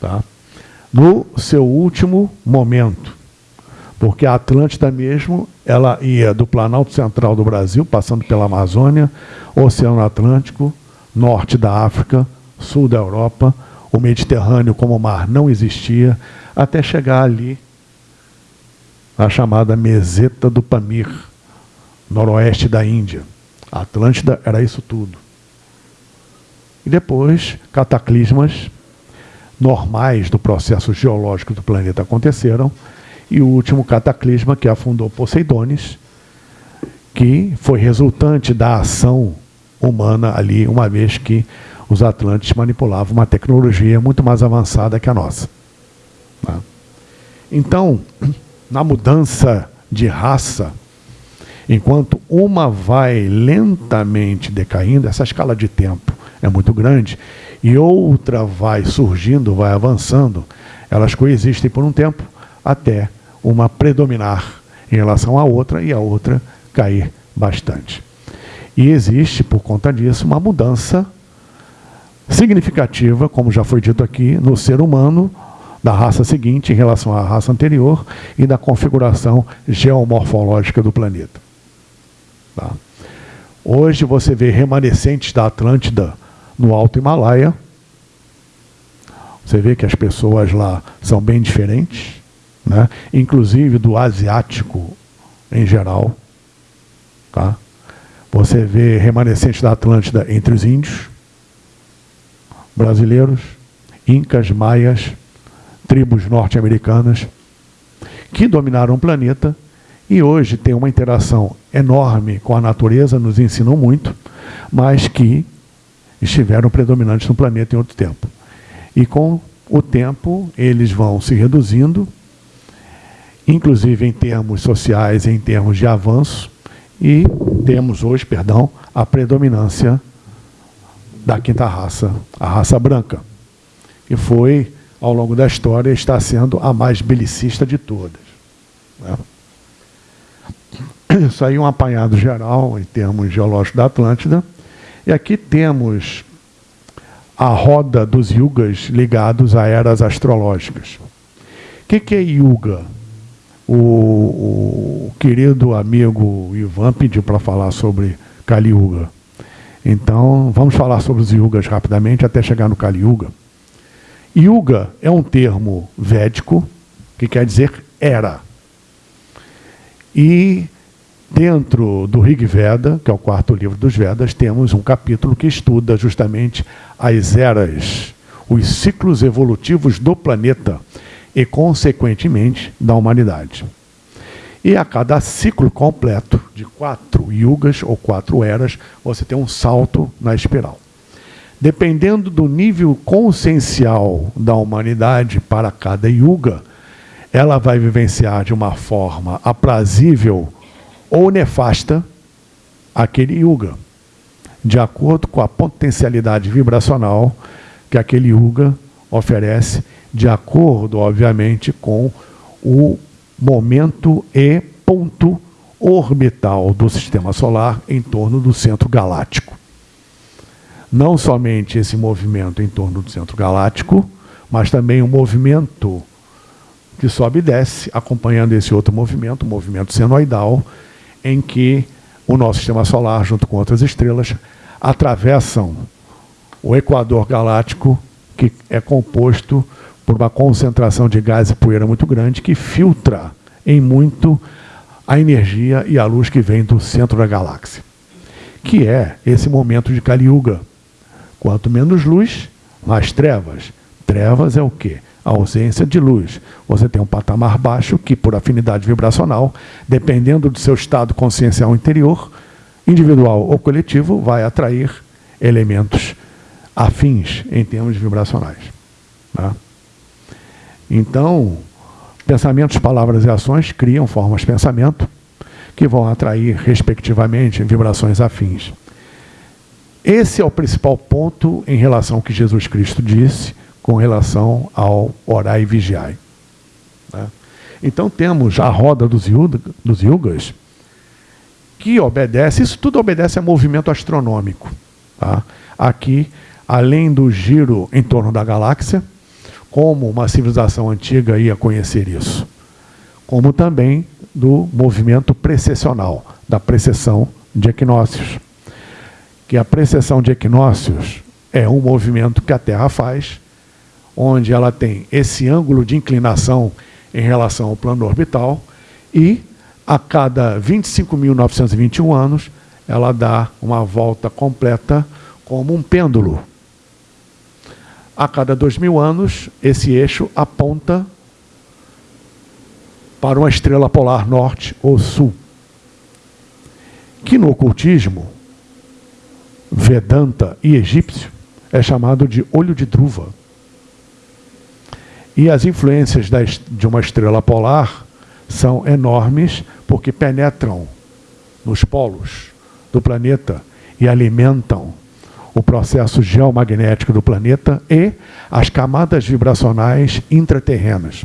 Tá? no seu último momento. Porque a Atlântida mesmo, ela ia do Planalto Central do Brasil, passando pela Amazônia, Oceano Atlântico, norte da África, sul da Europa, o Mediterrâneo como mar não existia, até chegar ali, a chamada Meseta do Pamir, noroeste da Índia. A Atlântida era isso tudo. E depois, cataclismas normais do processo geológico do planeta aconteceram, e o último cataclisma que afundou Poseidones, que foi resultante da ação humana ali, uma vez que os Atlantes manipulavam uma tecnologia muito mais avançada que a nossa. Tá? Então, na mudança de raça, enquanto uma vai lentamente decaindo, essa escala de tempo é muito grande, e outra vai surgindo, vai avançando, elas coexistem por um tempo até uma predominar em relação à outra e a outra cair bastante. E existe, por conta disso, uma mudança significativa, como já foi dito aqui, no ser humano, da raça seguinte em relação à raça anterior e da configuração geomorfológica do planeta. Tá? Hoje você vê remanescentes da Atlântida no Alto Himalaia. Você vê que as pessoas lá são bem diferentes, né? inclusive do asiático em geral. Tá? Você vê remanescentes da Atlântida entre os índios, brasileiros, incas, maias, tribos norte-americanas, que dominaram o planeta e hoje tem uma interação enorme com a natureza, nos ensinam muito, mas que estiveram predominantes no planeta em outro tempo. E com o tempo, eles vão se reduzindo, inclusive em termos sociais, em termos de avanço, e temos hoje, perdão, a predominância da quinta raça, a raça branca, que foi, ao longo da história, está sendo a mais belicista de todas. Né? Isso aí é um apanhado geral, em termos geológicos da Atlântida, e aqui temos a roda dos yugas ligados a eras astrológicas. O que, que é yuga? O, o, querido amigo Ivan pediu para falar sobre Kali Yuga. Então, vamos falar sobre os yugas rapidamente até chegar no Kali Yuga. Yuga é um termo védico que quer dizer era. E Dentro do Rig Veda, que é o quarto livro dos Vedas, temos um capítulo que estuda justamente as eras, os ciclos evolutivos do planeta e, consequentemente, da humanidade. E a cada ciclo completo de quatro yugas ou quatro eras, você tem um salto na espiral. Dependendo do nível consciencial da humanidade para cada yuga, ela vai vivenciar de uma forma aprazível ou nefasta aquele yuga, de acordo com a potencialidade vibracional que aquele yuga oferece, de acordo, obviamente, com o momento e ponto orbital do sistema solar em torno do centro galáctico. Não somente esse movimento em torno do centro galáctico, mas também o um movimento que sobe e desce, acompanhando esse outro movimento, o movimento senoidal, em que o nosso sistema solar, junto com outras estrelas, atravessam o equador galáctico, que é composto por uma concentração de gás e poeira muito grande, que filtra em muito a energia e a luz que vem do centro da galáxia, que é esse momento de Kali Yuga. Quanto menos luz, mais trevas. Trevas é o quê? A ausência de luz. Você tem um patamar baixo que, por afinidade vibracional, dependendo do seu estado consciencial interior, individual ou coletivo, vai atrair elementos afins em termos vibracionais. Tá? Então, pensamentos, palavras e ações criam formas de pensamento que vão atrair, respectivamente, vibrações afins. Esse é o principal ponto em relação ao que Jesus Cristo disse com relação ao orar e vigiar. Né? Então temos a roda dos, yuga, dos yugas, que obedece, isso tudo obedece a movimento astronômico. Tá? Aqui, além do giro em torno da galáxia, como uma civilização antiga ia conhecer isso, como também do movimento precessional, da precessão de equinócios. Que a precessão de equinócios é um movimento que a Terra faz, onde ela tem esse ângulo de inclinação em relação ao plano orbital e a cada 25.921 anos ela dá uma volta completa como um pêndulo a cada dois mil anos, esse eixo aponta para uma estrela polar norte ou sul. Que no ocultismo, Vedanta e egípcio, é chamado de olho de druva. E as influências de uma estrela polar são enormes porque penetram nos polos do planeta e alimentam o processo geomagnético do planeta e as camadas vibracionais intraterrenas.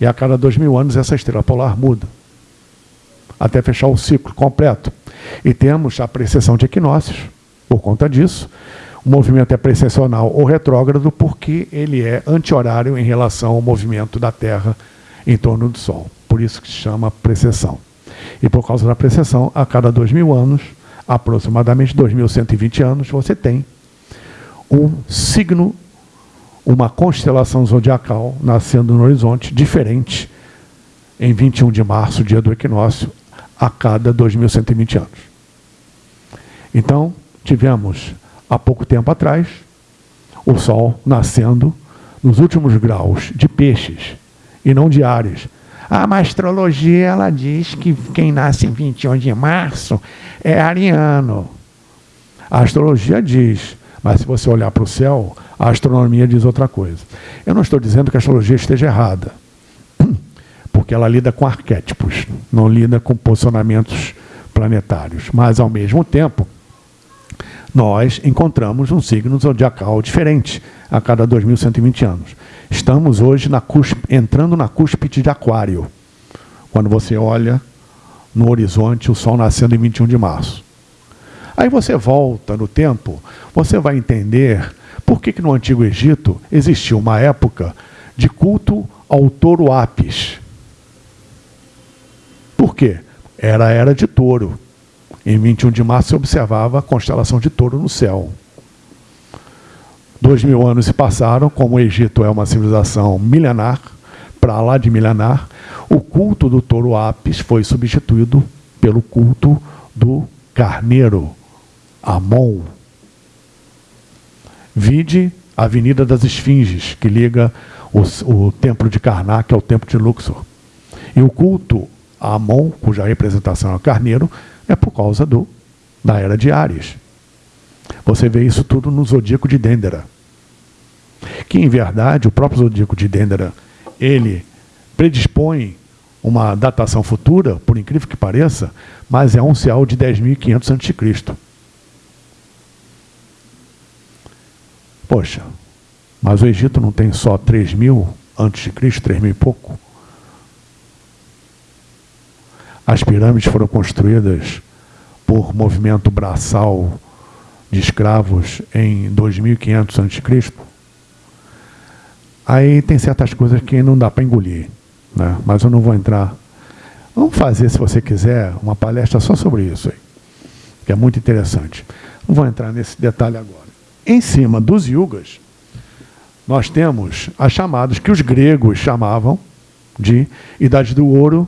E a cada dois mil anos essa estrela polar muda, até fechar o ciclo completo. E temos a precessão de equinócios, por conta disso. O movimento é precessional ou retrógrado porque ele é anti-horário em relação ao movimento da Terra em torno do Sol. Por isso que se chama precessão. E por causa da precessão, a cada dois mil anos, aproximadamente 2.120 anos, você tem um signo, uma constelação zodiacal nascendo no horizonte diferente em 21 de março, dia do equinócio, a cada 2.120 anos. Então, tivemos há pouco tempo atrás o Sol nascendo nos últimos graus de peixes e não de Ares, a astrologia ela diz que quem nasce em 21 de março é ariano. A astrologia diz, mas se você olhar para o céu, a astronomia diz outra coisa. Eu não estou dizendo que a astrologia esteja errada, porque ela lida com arquétipos, não lida com posicionamentos planetários. Mas, ao mesmo tempo, nós encontramos um signo zodiacal diferente a cada 2.120 anos. Estamos hoje na entrando na cúspide de aquário. Quando você olha no horizonte o sol nascendo em 21 de março. Aí você volta no tempo, você vai entender por que, que no Antigo Egito existiu uma época de culto ao touro Apis. Por quê? Era a era de touro. Em 21 de março se observava a constelação de touro no céu. Dois mil anos se passaram, como o Egito é uma civilização milenar, para lá de milenar, o culto do touro Apis foi substituído pelo culto do carneiro, Amon. Vide a Avenida das Esfinges, que liga o, o templo de Karnak ao templo de Luxor. E o culto Amon, cuja representação é carneiro, é por causa do, da era de Ares. Você vê isso tudo no zodíaco de Dendera. Que, em verdade, o próprio zodíaco de Dendera, ele predispõe uma datação futura, por incrível que pareça, mas é um céu de 10.500 a.C. Poxa, mas o Egito não tem só 3.000 a.C., 3.000 e pouco? As pirâmides foram construídas por movimento braçal de escravos em 2500 a.C. Aí tem certas coisas que não dá para engolir, né? mas eu não vou entrar. Vamos fazer, se você quiser, uma palestra só sobre isso aí, que é muito interessante. Não vou entrar nesse detalhe agora. Em cima dos yugas, nós temos as chamadas que os gregos chamavam de idade do ouro,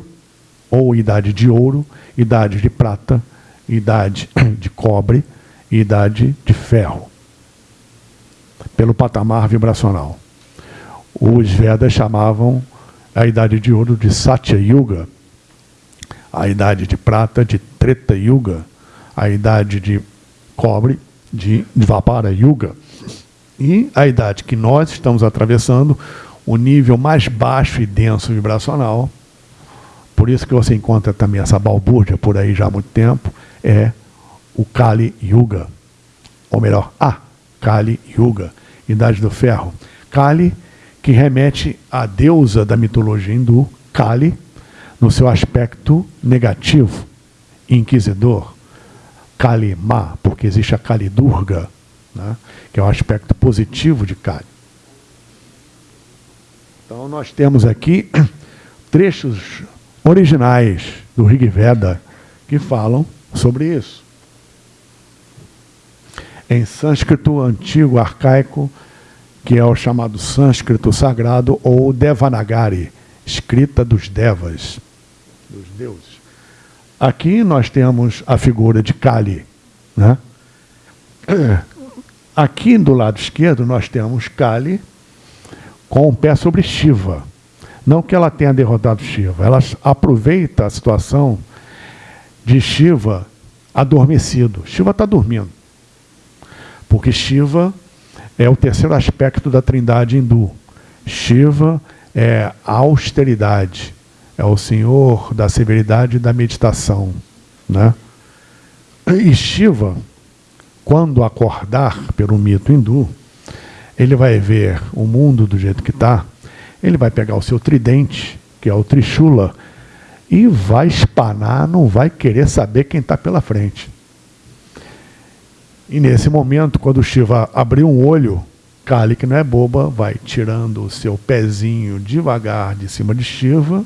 ou idade de ouro, idade de prata, idade de cobre e idade de ferro, pelo patamar vibracional. Os Vedas chamavam a idade de ouro de Satya Yuga, a idade de prata de Treta Yuga, a idade de cobre de Dvapara Yuga, e a idade que nós estamos atravessando, o nível mais baixo e denso vibracional, por isso que você encontra também essa balbúrdia por aí já há muito tempo, é o Kali Yuga. Ou melhor, a Kali Yuga, Idade do Ferro. Kali, que remete à deusa da mitologia hindu, Kali, no seu aspecto negativo, inquisidor. Kali Ma, porque existe a Kali Durga, né, que é o aspecto positivo de Kali. Então nós temos aqui trechos originais do Rig Veda que falam sobre isso. Em sânscrito antigo, arcaico, que é o chamado sânscrito sagrado ou Devanagari, escrita dos devas, dos deuses. Aqui nós temos a figura de Kali. Né? Aqui do lado esquerdo nós temos Kali com o pé sobre Shiva. Não que ela tenha derrotado Shiva, ela aproveita a situação de Shiva adormecido. Shiva está dormindo. Porque Shiva é o terceiro aspecto da trindade hindu. Shiva é a austeridade, é o senhor da severidade e da meditação. Né? E Shiva, quando acordar pelo mito hindu, ele vai ver o mundo do jeito que está, ele vai pegar o seu tridente, que é o Trishula, e vai espanar, não vai querer saber quem está pela frente. E nesse momento, quando o Shiva abriu um olho, Kali, que não é boba, vai tirando o seu pezinho devagar de cima de Shiva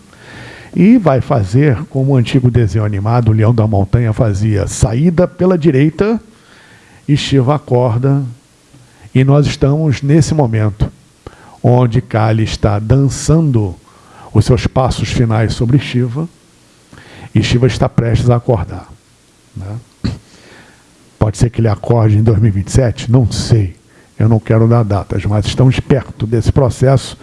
e vai fazer como o antigo desenho animado, o Leão da Montanha fazia, saída pela direita e Shiva acorda. E nós estamos nesse momento, onde Kali está dançando os seus passos finais sobre Shiva, e Shiva está prestes a acordar. Né? Pode ser que ele acorde em 2027? Não sei. Eu não quero dar datas, mas estamos perto desse processo,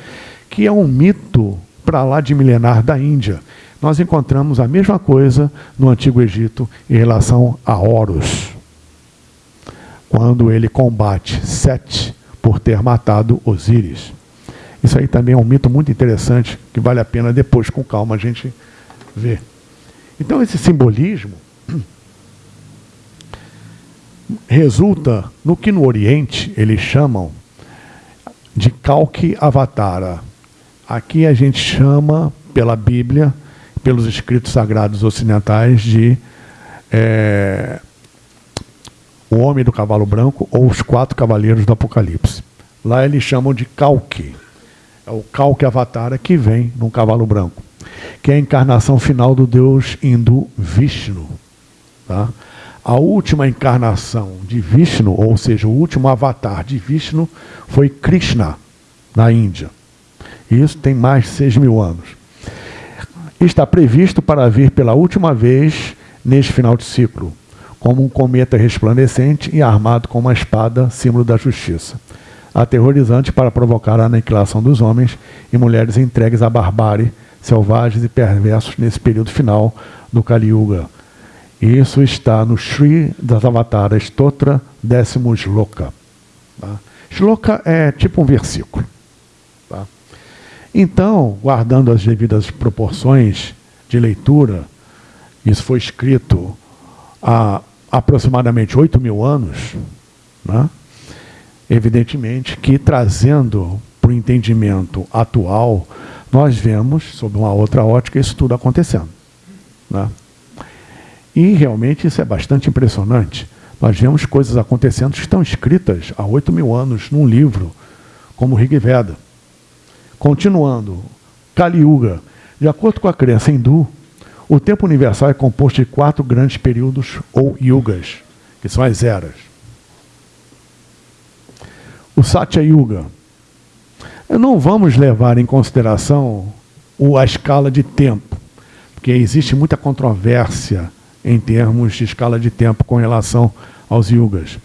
que é um mito para lá de milenar da Índia. Nós encontramos a mesma coisa no Antigo Egito em relação a Horus, quando ele combate Sete por ter matado Osíris. Isso aí também é um mito muito interessante, que vale a pena depois, com calma, a gente ver. Então, esse simbolismo resulta no que no Oriente eles chamam de Kalki Avatara. Aqui a gente chama, pela Bíblia, pelos escritos sagrados ocidentais, de é, o Homem do Cavalo Branco ou os Quatro Cavaleiros do Apocalipse. Lá eles chamam de Kalki. É o Kalki Avatara que vem num cavalo branco que é a encarnação final do deus hindu Vishnu. Tá? A última encarnação de Vishnu, ou seja, o último avatar de Vishnu, foi Krishna, na Índia. Isso tem mais de 6 mil anos. Está previsto para vir pela última vez neste final de ciclo, como um cometa resplandecente e armado com uma espada, símbolo da justiça. Aterrorizante para provocar a aniquilação dos homens e mulheres entregues à barbárie selvagens e perversos nesse período final do Kali Yuga. Isso está no Sri Datavatara Stotra décimo Shloka. Tá? Shloka é tipo um versículo. Tá? Então, guardando as devidas proporções de leitura, isso foi escrito há aproximadamente 8 mil anos, né? Evidentemente que trazendo para o entendimento atual, nós vemos, sob uma outra ótica, isso tudo acontecendo. Né? E realmente isso é bastante impressionante. Nós vemos coisas acontecendo que estão escritas há 8 mil anos num livro, como Rig Veda. Continuando, Kali Yuga. De acordo com a crença hindu, o tempo universal é composto de quatro grandes períodos ou yugas, que são as eras. O Satya Yuga. Não vamos levar em consideração a escala de tempo, porque existe muita controvérsia em termos de escala de tempo com relação aos yugas.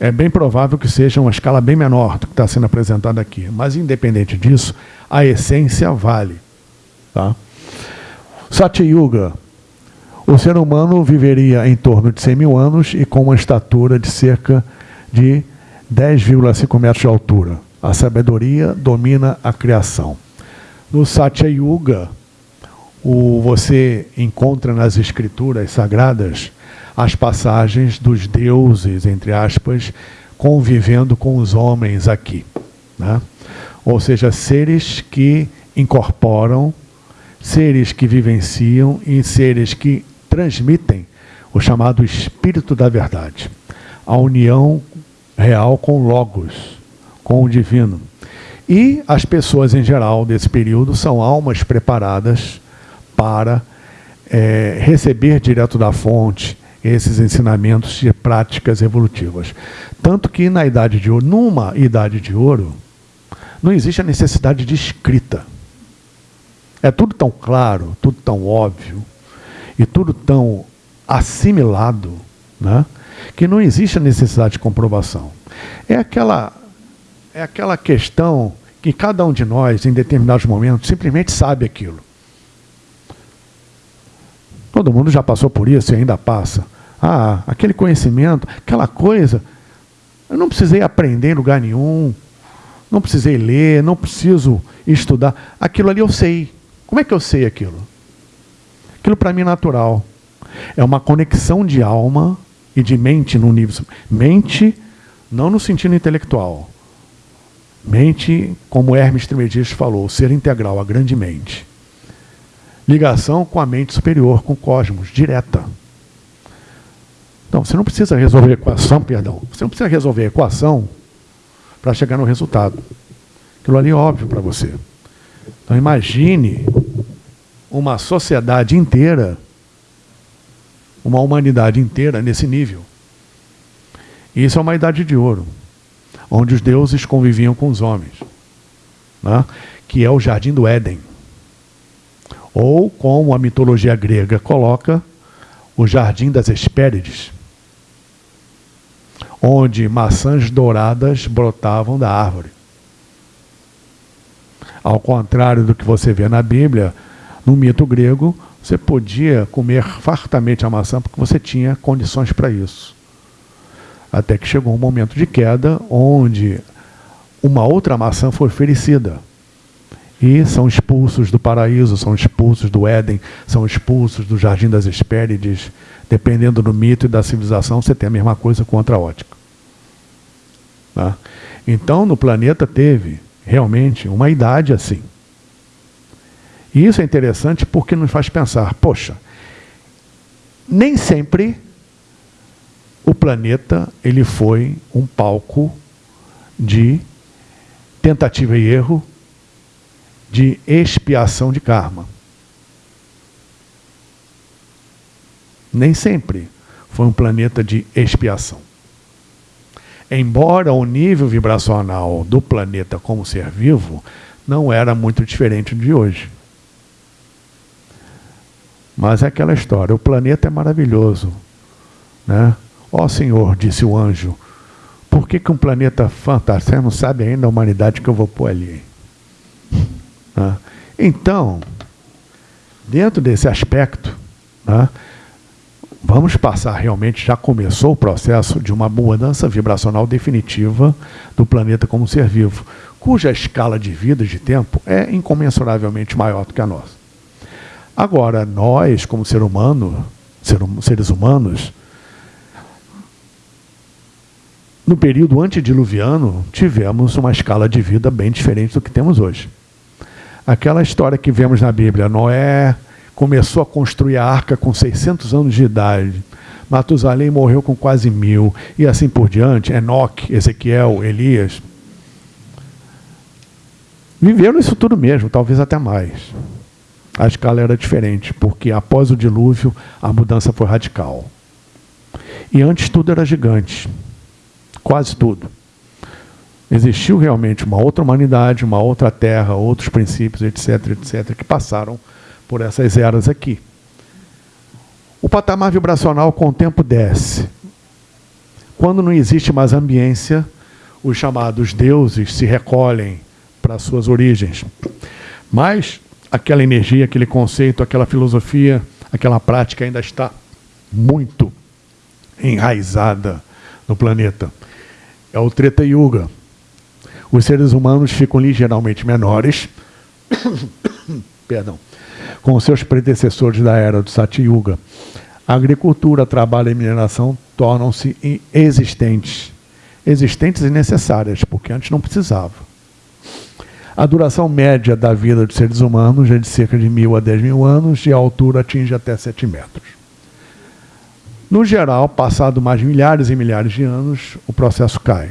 É bem provável que seja uma escala bem menor do que está sendo apresentado aqui, mas independente disso, a essência vale. Tá? Satya Yuga. O ser humano viveria em torno de 100 mil anos e com uma estatura de cerca de 10,5 metros de altura. A sabedoria domina a criação. No Satya Yuga, o, você encontra nas escrituras sagradas as passagens dos deuses, entre aspas, convivendo com os homens aqui. Né? Ou seja, seres que incorporam, seres que vivenciam e seres que transmitem o chamado espírito da verdade. A união real com Logos, com o divino. E as pessoas em geral desse período são almas preparadas para é, receber direto da fonte esses ensinamentos de práticas evolutivas. Tanto que na Idade de Ouro, numa Idade de Ouro, não existe a necessidade de escrita. É tudo tão claro, tudo tão óbvio, e tudo tão assimilado, né, que não existe a necessidade de comprovação. É aquela, é aquela questão que cada um de nós, em determinados momentos, simplesmente sabe aquilo. Todo mundo já passou por isso e ainda passa. Ah, aquele conhecimento, aquela coisa, eu não precisei aprender em lugar nenhum, não precisei ler, não preciso estudar. Aquilo ali eu sei. Como é que eu sei aquilo? Aquilo para mim é natural. É uma conexão de alma e de mente no nível. Mente, não no sentido intelectual. Mente, como Hermes Trismegisto falou, ser integral, a grande mente ligação com a mente superior, com o cosmos, direta. Então, você não precisa resolver equação, perdão, você não precisa resolver equação para chegar no resultado. Aquilo ali é óbvio para você. Então, imagine uma sociedade inteira, uma humanidade inteira nesse nível. E isso é uma idade de ouro, onde os deuses conviviam com os homens, né? que é o jardim do Éden. Ou, como a mitologia grega coloca, o Jardim das Hespérides, onde maçãs douradas brotavam da árvore. Ao contrário do que você vê na Bíblia, no mito grego, você podia comer fartamente a maçã porque você tinha condições para isso. Até que chegou um momento de queda onde uma outra maçã foi oferecida e são expulsos do paraíso, são expulsos do Éden, são expulsos do Jardim das Hespérides. Dependendo do mito e da civilização, você tem a mesma coisa com outra ótica. Tá? Então, no planeta teve realmente uma idade assim. E isso é interessante porque nos faz pensar, poxa, nem sempre o planeta ele foi um palco de tentativa e erro de expiação de karma. Nem sempre foi um planeta de expiação. Embora o nível vibracional do planeta como ser vivo não era muito diferente de hoje. Mas é aquela história, o planeta é maravilhoso. Né? Ó Senhor, disse o anjo, por que, que um planeta fantástico? Você não sabe ainda a humanidade que eu vou pôr ali. Né? Então, dentro desse aspecto, né, vamos passar realmente, já começou o processo de uma mudança vibracional definitiva do planeta como ser vivo, cuja escala de vida de tempo é incomensuravelmente maior do que a nossa. Agora, nós, como ser humano, ser, hum, seres humanos, no período antediluviano, tivemos uma escala de vida bem diferente do que temos hoje. Aquela história que vemos na Bíblia, Noé começou a construir a arca com 600 anos de idade, Matusalém morreu com quase mil, e assim por diante, Enoque, Ezequiel, Elias, viveram isso tudo mesmo, talvez até mais. A escala era diferente, porque após o dilúvio, a mudança foi radical. E antes tudo era gigante, quase tudo. Existiu realmente uma outra humanidade, uma outra terra, outros princípios, etc, etc, que passaram por essas eras aqui. O patamar vibracional com o tempo desce. Quando não existe mais ambiência, os chamados deuses se recolhem para suas origens. Mas aquela energia, aquele conceito, aquela filosofia, aquela prática ainda está muito enraizada no planeta. É o Treta Yuga, os seres humanos ficam ligeiramente menores, perdão, com seus predecessores da era do Satyuga. A agricultura, trabalho e mineração tornam-se existentes. Existentes e necessárias, porque antes não precisava. A duração média da vida dos seres humanos é de cerca de mil a dez mil anos e a altura atinge até sete metros. No geral, passado mais milhares e milhares de anos, o processo cai.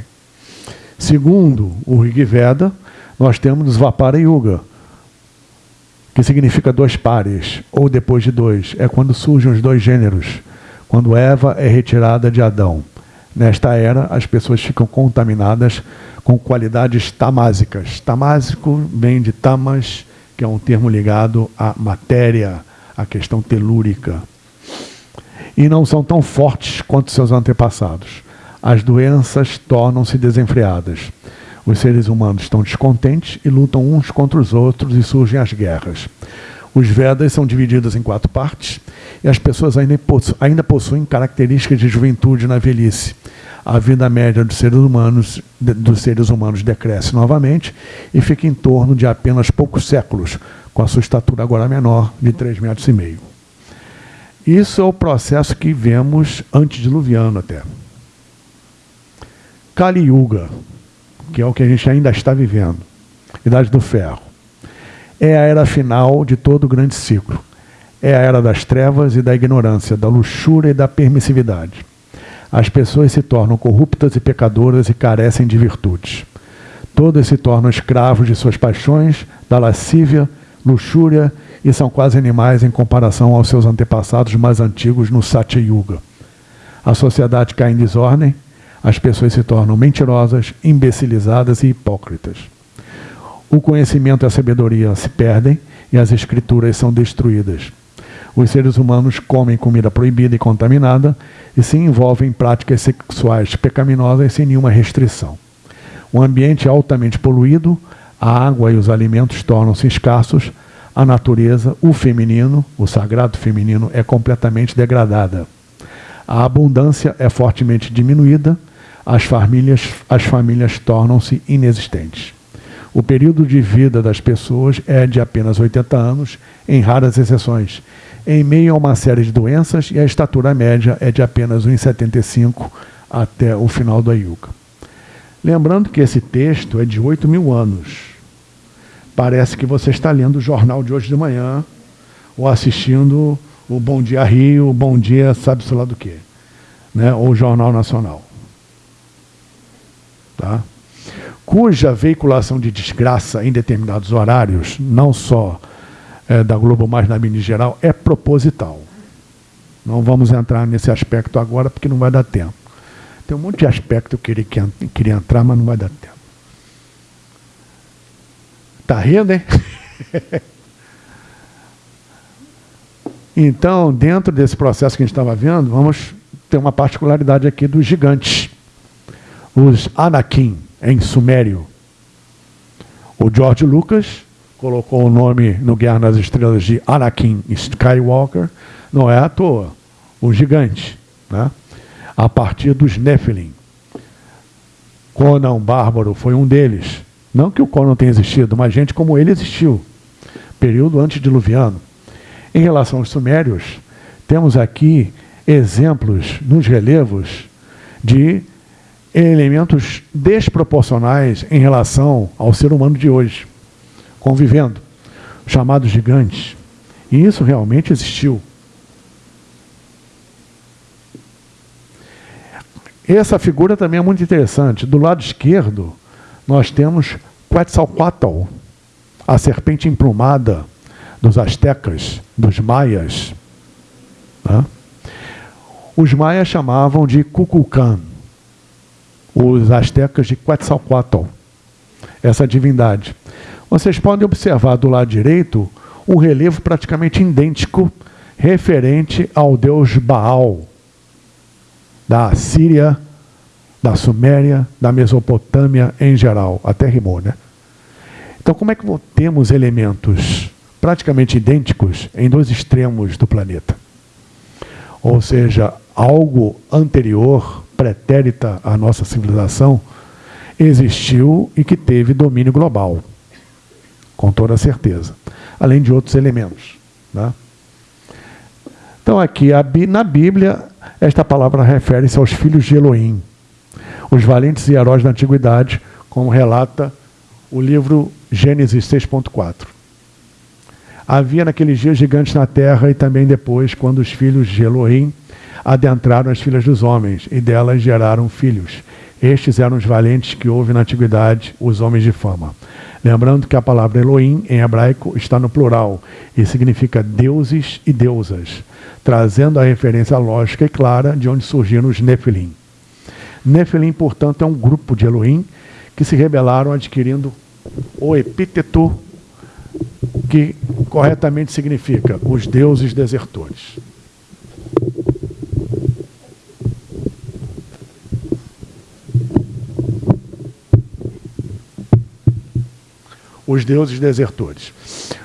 Segundo o Rig Veda, nós temos os Vapara Yuga, que significa dois pares, ou depois de dois. É quando surgem os dois gêneros, quando Eva é retirada de Adão. Nesta era, as pessoas ficam contaminadas com qualidades tamásicas. Tamásico vem de tamas, que é um termo ligado à matéria, à questão telúrica. E não são tão fortes quanto seus antepassados as doenças tornam-se desenfreadas. Os seres humanos estão descontentes e lutam uns contra os outros e surgem as guerras. Os Vedas são divididos em quatro partes e as pessoas ainda, possuem, ainda possuem características de juventude na velhice. A vida média dos seres humanos, dos seres humanos decresce novamente e fica em torno de apenas poucos séculos, com a sua estatura agora menor, de 3,5 metros. e meio. Isso é o processo que vemos antediluviano até. Kali Yuga, que é o que a gente ainda está vivendo, Idade do Ferro, é a era final de todo o grande ciclo. É a era das trevas e da ignorância, da luxúria e da permissividade. As pessoas se tornam corruptas e pecadoras e carecem de virtudes. Todas se tornam escravos de suas paixões, da lascívia, luxúria e são quase animais em comparação aos seus antepassados mais antigos no Satya Yuga. A sociedade cai em desordem, as pessoas se tornam mentirosas, imbecilizadas e hipócritas. O conhecimento e a sabedoria se perdem e as escrituras são destruídas. Os seres humanos comem comida proibida e contaminada e se envolvem em práticas sexuais pecaminosas sem nenhuma restrição. O ambiente é altamente poluído, a água e os alimentos tornam-se escassos, a natureza, o feminino, o sagrado feminino, é completamente degradada. A abundância é fortemente diminuída as famílias, as famílias tornam-se inexistentes. O período de vida das pessoas é de apenas 80 anos, em raras exceções, em meio a uma série de doenças, e a estatura média é de apenas 1,75 até o final do Ayuka. Lembrando que esse texto é de 8 mil anos. Parece que você está lendo o jornal de hoje de manhã, ou assistindo o Bom Dia Rio, o Bom Dia sabe-se lá do quê, né? ou o Jornal Nacional tá? cuja veiculação de desgraça em determinados horários, não só é, da Globo, mas na mídia geral, é proposital. Não vamos entrar nesse aspecto agora, porque não vai dar tempo. Tem um monte de aspecto que eu queria, entrar, mas não vai dar tempo. Tá rindo, hein? então, dentro desse processo que a gente estava vendo, vamos ter uma particularidade aqui dos gigantes os Anakin em sumério. O George Lucas colocou o nome no Guerra nas Estrelas de Anakin Skywalker, não é à toa. os gigantes, né? a partir dos Nephilim. Conan Bárbaro foi um deles. Não que o Conan tenha existido, mas gente como ele existiu. Período antediluviano. Em relação aos sumérios, temos aqui exemplos nos relevos de elementos desproporcionais em relação ao ser humano de hoje, convivendo, chamados gigantes. E isso realmente existiu. Essa figura também é muito interessante. Do lado esquerdo, nós temos Quetzalcoatl, a serpente emplumada dos astecas, dos maias. Né? Os maias chamavam de Cuculcán, os astecas de Quetzalcoatl, essa divindade. Vocês podem observar do lado direito um relevo praticamente idêntico referente ao deus Baal, da Síria, da Suméria, da Mesopotâmia em geral. Até rimou, né? Então, como é que temos elementos praticamente idênticos em dois extremos do planeta? Ou seja, algo anterior, pretérita à nossa civilização, existiu e que teve domínio global, com toda certeza, além de outros elementos. Né? Então, aqui na Bíblia, esta palavra refere-se aos filhos de Elohim, os valentes e heróis da antiguidade, como relata o livro Gênesis 6.4. Havia naqueles dias gigantes na terra e também depois, quando os filhos de Elohim adentraram as filhas dos homens e delas geraram filhos. Estes eram os valentes que houve na antiguidade, os homens de fama. Lembrando que a palavra Elohim em hebraico está no plural e significa deuses e deusas, trazendo a referência lógica e clara de onde surgiram os Nefilim. Nefilim, portanto, é um grupo de Elohim que se rebelaram adquirindo o epíteto que corretamente significa os deuses desertores. Os deuses desertores.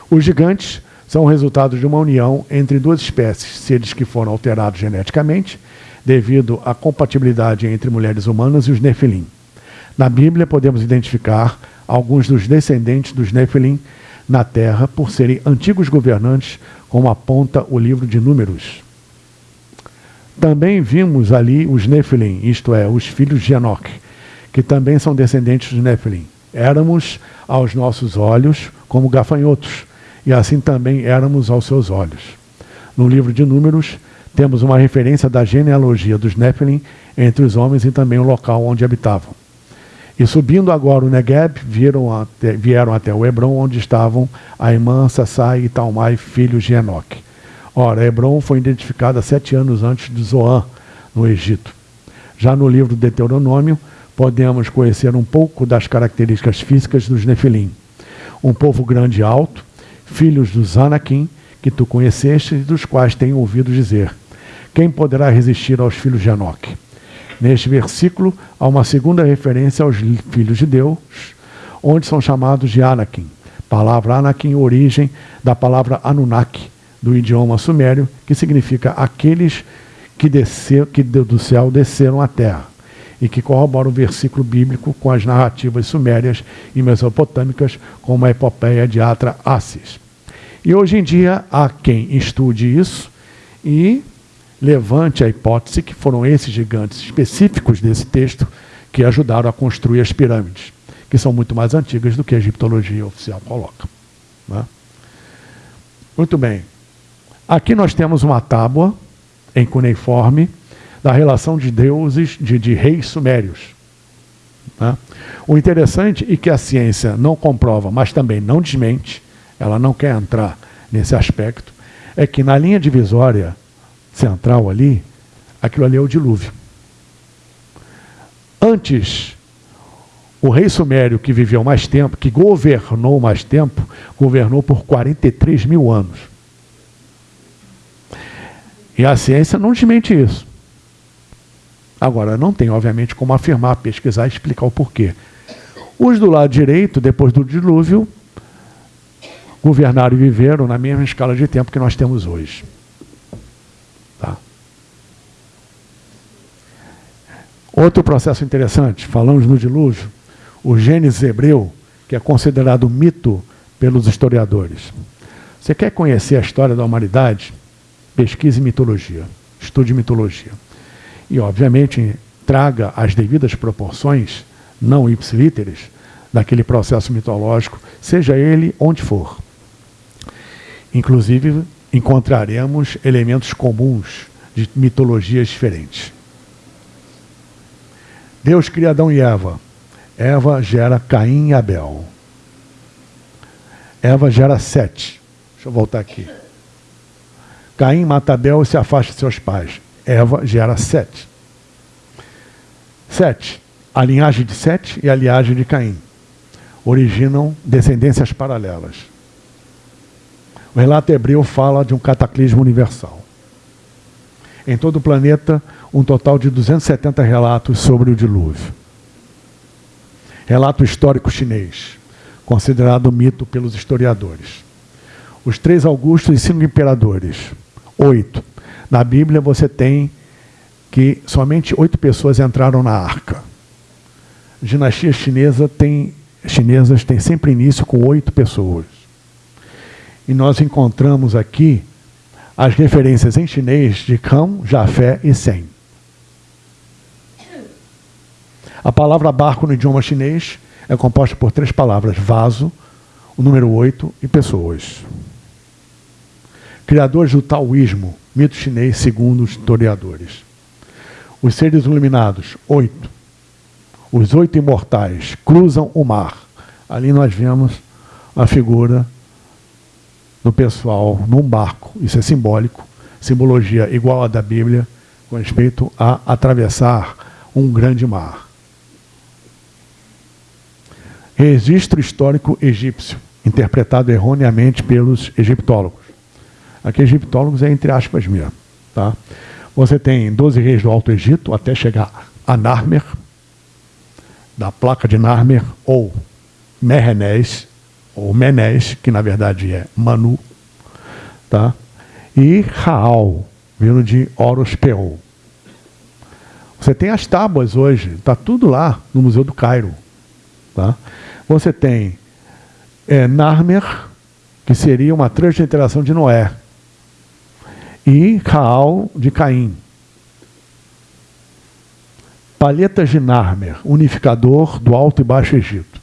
Os gigantes são resultado de uma união entre duas espécies, seres que foram alterados geneticamente devido à compatibilidade entre mulheres humanas e os Nefilim. Na Bíblia podemos identificar alguns dos descendentes dos Nefilim na terra por serem antigos governantes, como aponta o livro de Números. Também vimos ali os Nefilim, isto é, os filhos de Enoch, que também são descendentes dos Nefilim. Éramos aos nossos olhos como gafanhotos, e assim também éramos aos seus olhos. No livro de Números, temos uma referência da genealogia dos Nephilim entre os homens e também o local onde habitavam. E subindo agora o Negev, até, vieram até o Hebron, onde estavam a irmã Sassai e Talmai, filhos de Enoque. Ora, Hebron foi identificada sete anos antes de Zoan, no Egito. Já no livro do Deuteronômio, podemos conhecer um pouco das características físicas dos Nefilim. Um povo grande e alto, filhos dos Anakim, que tu conheceste e dos quais tenho ouvido dizer. Quem poderá resistir aos filhos de Enoque? Neste versículo, há uma segunda referência aos filhos de Deus, onde são chamados de Anakim. Palavra Anakim, origem da palavra Anunnaki, do idioma sumério, que significa aqueles que, descer, que do céu desceram à terra, e que corrobora o versículo bíblico com as narrativas sumérias e mesopotâmicas, como a epopeia de Atra Assis. E hoje em dia há quem estude isso e levante a hipótese que foram esses gigantes específicos desse texto que ajudaram a construir as pirâmides, que são muito mais antigas do que a egiptologia oficial coloca. Né? Muito bem. Aqui nós temos uma tábua em cuneiforme da relação de deuses, de, de reis sumérios. Né? O interessante é que a ciência não comprova, mas também não desmente, ela não quer entrar nesse aspecto, é que na linha divisória central ali, aquilo ali é o dilúvio. Antes, o rei sumério que viveu mais tempo, que governou mais tempo, governou por 43 mil anos. E a ciência não desmente isso. Agora, não tem, obviamente, como afirmar, pesquisar e explicar o porquê. Os do lado direito, depois do dilúvio, governaram e viveram na mesma escala de tempo que nós temos hoje. Tá? Outro processo interessante, falamos no dilúvio, o Gênesis hebreu, que é considerado mito pelos historiadores. Você quer conhecer a história da humanidade? Pesquise mitologia, estude mitologia. E, obviamente, traga as devidas proporções, não ipsilíteres, daquele processo mitológico, seja ele onde for. Inclusive, encontraremos elementos comuns de mitologias diferentes. Deus cria Adão e Eva. Eva gera Caim e Abel. Eva gera Sete. Deixa eu voltar aqui. Caim mata Abel e se afasta de seus pais. Eva gera Sete. Sete. A linhagem de Sete e a linhagem de Caim originam descendências paralelas. O relato hebreu fala de um cataclismo universal. Em todo o planeta, um total de 270 relatos sobre o dilúvio. Relato histórico chinês, considerado mito pelos historiadores. Os três augustos e cinco imperadores. Oito. Na Bíblia você tem que somente oito pessoas entraram na arca. Dinastia chinesa tem, chinesas tem sempre início com oito pessoas. E nós encontramos aqui as referências em chinês de Cão, Jafé e Sem. A palavra barco no idioma chinês é composta por três palavras: vaso, o número oito e pessoas. Criadores do taoísmo, mito chinês segundo os historiadores. Os seres iluminados, oito. Os oito imortais cruzam o mar. Ali nós vemos a figura do pessoal num barco. Isso é simbólico, simbologia igual à da Bíblia, com respeito a atravessar um grande mar. Registro histórico egípcio, interpretado erroneamente pelos egiptólogos. Aqui, egiptólogos é entre aspas mesmo. Tá? Você tem 12 reis do Alto Egito, até chegar a Narmer, da placa de Narmer, ou Merenés, ou Menés, que na verdade é Manu, tá? e Raal, vindo de Horus Peol. Você tem as tábuas hoje, está tudo lá no Museu do Cairo. Tá? Você tem é, Narmer, que seria uma transliteração de Noé, e Raal de Caim. Palhetas de Narmer, unificador do Alto e Baixo Egito.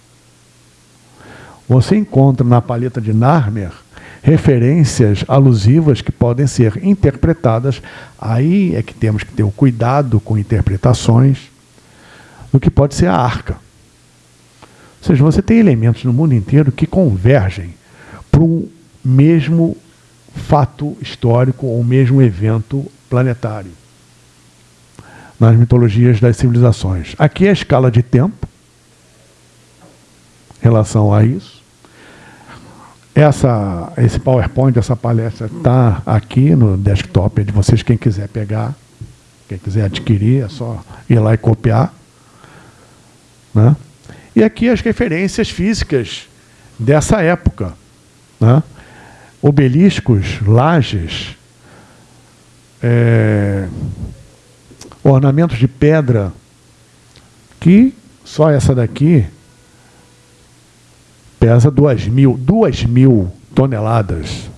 Você encontra na palheta de Narmer referências alusivas que podem ser interpretadas. Aí é que temos que ter o cuidado com interpretações do que pode ser a arca. Ou seja, você tem elementos no mundo inteiro que convergem para um mesmo fato histórico ou mesmo evento planetário nas mitologias das civilizações. Aqui é a escala de tempo em relação a isso. Essa, esse PowerPoint, essa palestra está aqui no desktop de vocês, quem quiser pegar, quem quiser adquirir, é só ir lá e copiar. Né? E aqui as referências físicas dessa época. Né? Obeliscos, lajes, é, ornamentos de pedra, que só essa daqui pesa 2 mil, 2 mil toneladas.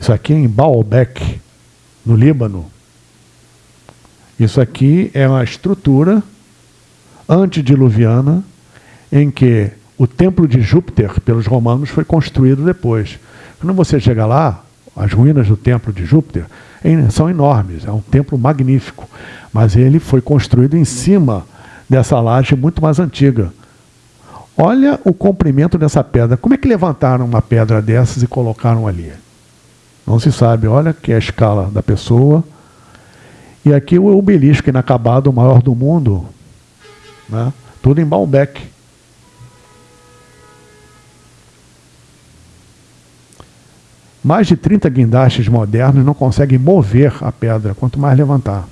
Isso aqui é em Baalbek, no Líbano. Isso aqui é uma estrutura antediluviana em que o templo de Júpiter, pelos romanos, foi construído depois. Quando você chega lá, as ruínas do templo de Júpiter são enormes, é um templo magnífico, mas ele foi construído em cima dessa laje muito mais antiga. Olha o comprimento dessa pedra. Como é que levantaram uma pedra dessas e colocaram ali? Não se sabe. Olha que é a escala da pessoa. E aqui o obelisco inacabado, o maior do mundo. Né? Tudo em Baalbek. Mais de 30 guindastes modernos não conseguem mover a pedra, quanto mais levantar.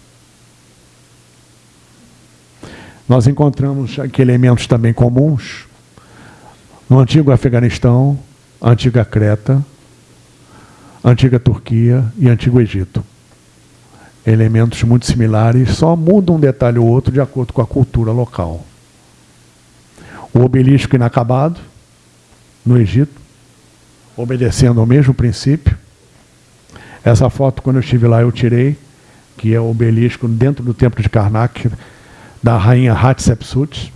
Nós encontramos aqui elementos também comuns, no antigo Afeganistão, antiga Creta, antiga Turquia e antigo Egito. elementos muito similares, só muda um detalhe ou outro de acordo com a cultura local. O obelisco inacabado, no Egito, obedecendo ao mesmo princípio. Essa foto, quando eu estive lá, eu tirei, que é o obelisco dentro do templo de Karnak, da rainha Hatshepsut.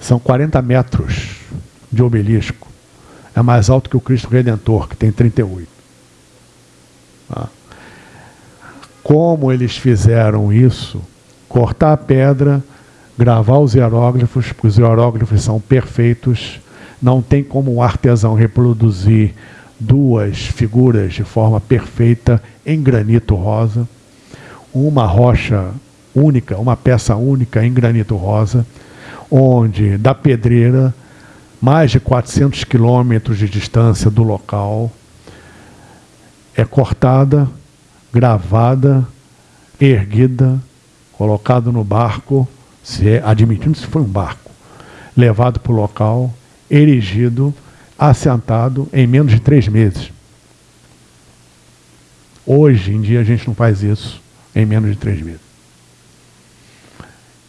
São 40 metros de obelisco. É mais alto que o Cristo Redentor, que tem 38. Ah. Como eles fizeram isso? Cortar a pedra, gravar os hieróglifos, porque os hieróglifos são perfeitos. Não tem como um artesão reproduzir duas figuras de forma perfeita em granito rosa. Uma rocha única, uma peça única em granito rosa, onde da pedreira, mais de 400 quilômetros de distância do local, é cortada gravada, erguida, colocado no barco, se é, admitindo se foi um barco, levado para o local, erigido, assentado em menos de três meses. Hoje em dia a gente não faz isso em menos de três meses.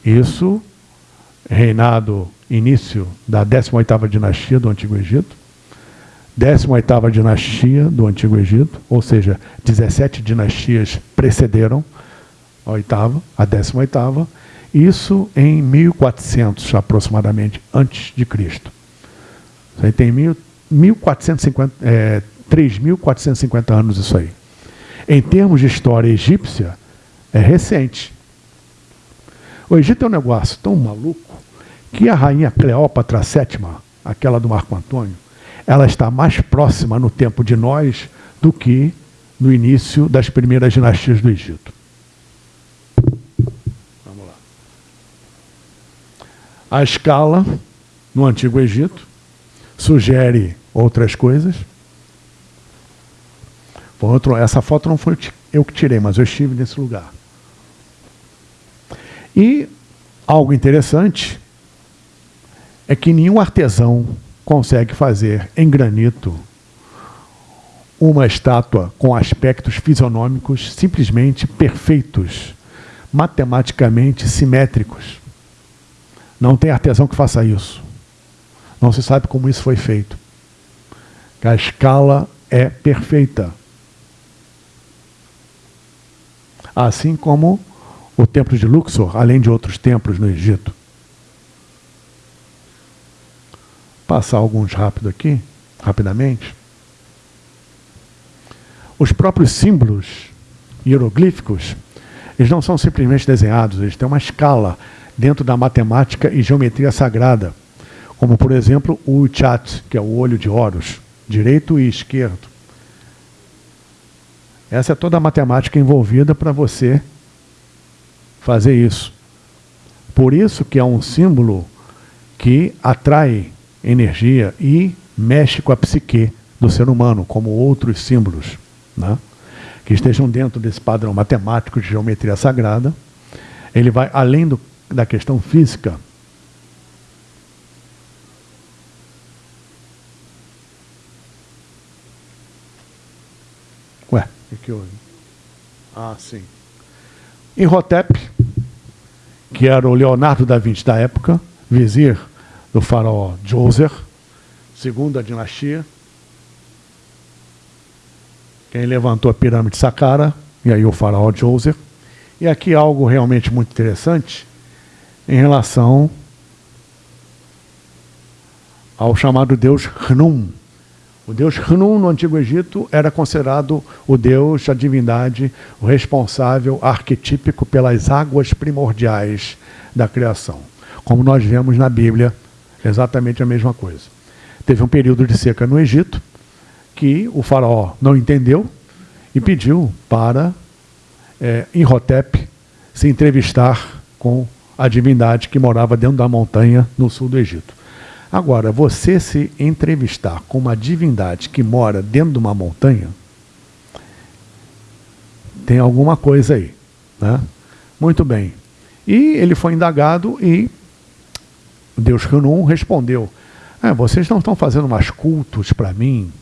Isso, reinado início da 18ª dinastia do Antigo Egito, 18ª dinastia do Antigo Egito, ou seja, 17 dinastias precederam a oitava, a 18ª, isso em 1400 aproximadamente antes de Cristo. Isso aí tem mil, 1450, é, 3.450 anos isso aí. Em termos de história egípcia, é recente. O Egito é um negócio tão maluco que a rainha Cleópatra VII, aquela do Marco Antônio, ela está mais próxima no tempo de nós do que no início das primeiras dinastias do Egito. Vamos lá. A escala no Antigo Egito sugere outras coisas. Outro, essa foto não foi eu que tirei, mas eu estive nesse lugar. E algo interessante é que nenhum artesão consegue fazer em granito uma estátua com aspectos fisionômicos simplesmente perfeitos, matematicamente simétricos. Não tem artesão que faça isso. Não se sabe como isso foi feito. A escala é perfeita. Assim como o templo de Luxor, além de outros templos no Egito. passar alguns rápido aqui, rapidamente. Os próprios símbolos hieroglíficos, eles não são simplesmente desenhados, eles têm uma escala dentro da matemática e geometria sagrada, como por exemplo o Uchat, que é o olho de Horus, direito e esquerdo. Essa é toda a matemática envolvida para você fazer isso. Por isso que é um símbolo que atrai energia e mexe com a psique do ser humano, como outros símbolos, né? que estejam dentro desse padrão matemático de geometria sagrada. Ele vai além do, da questão física. O que houve? Ah, sim. Imhotep, que era o Leonardo da Vinci da época, vizir do faraó Djoser, segunda dinastia. Quem levantou a pirâmide de Saqqara, e aí o faraó Djoser. E aqui algo realmente muito interessante em relação ao chamado deus Hnum. O deus Hnum no Antigo Egito era considerado o deus, a divindade, o responsável arquetípico pelas águas primordiais da criação. Como nós vemos na Bíblia, Exatamente a mesma coisa. Teve um período de seca no Egito que o faraó não entendeu e pediu para é, Imhotep se entrevistar com a divindade que morava dentro da montanha no sul do Egito. Agora, você se entrevistar com uma divindade que mora dentro de uma montanha, tem alguma coisa aí. Né? Muito bem. E ele foi indagado e Deus Hanum respondeu: é, vocês não estão fazendo mais cultos para mim?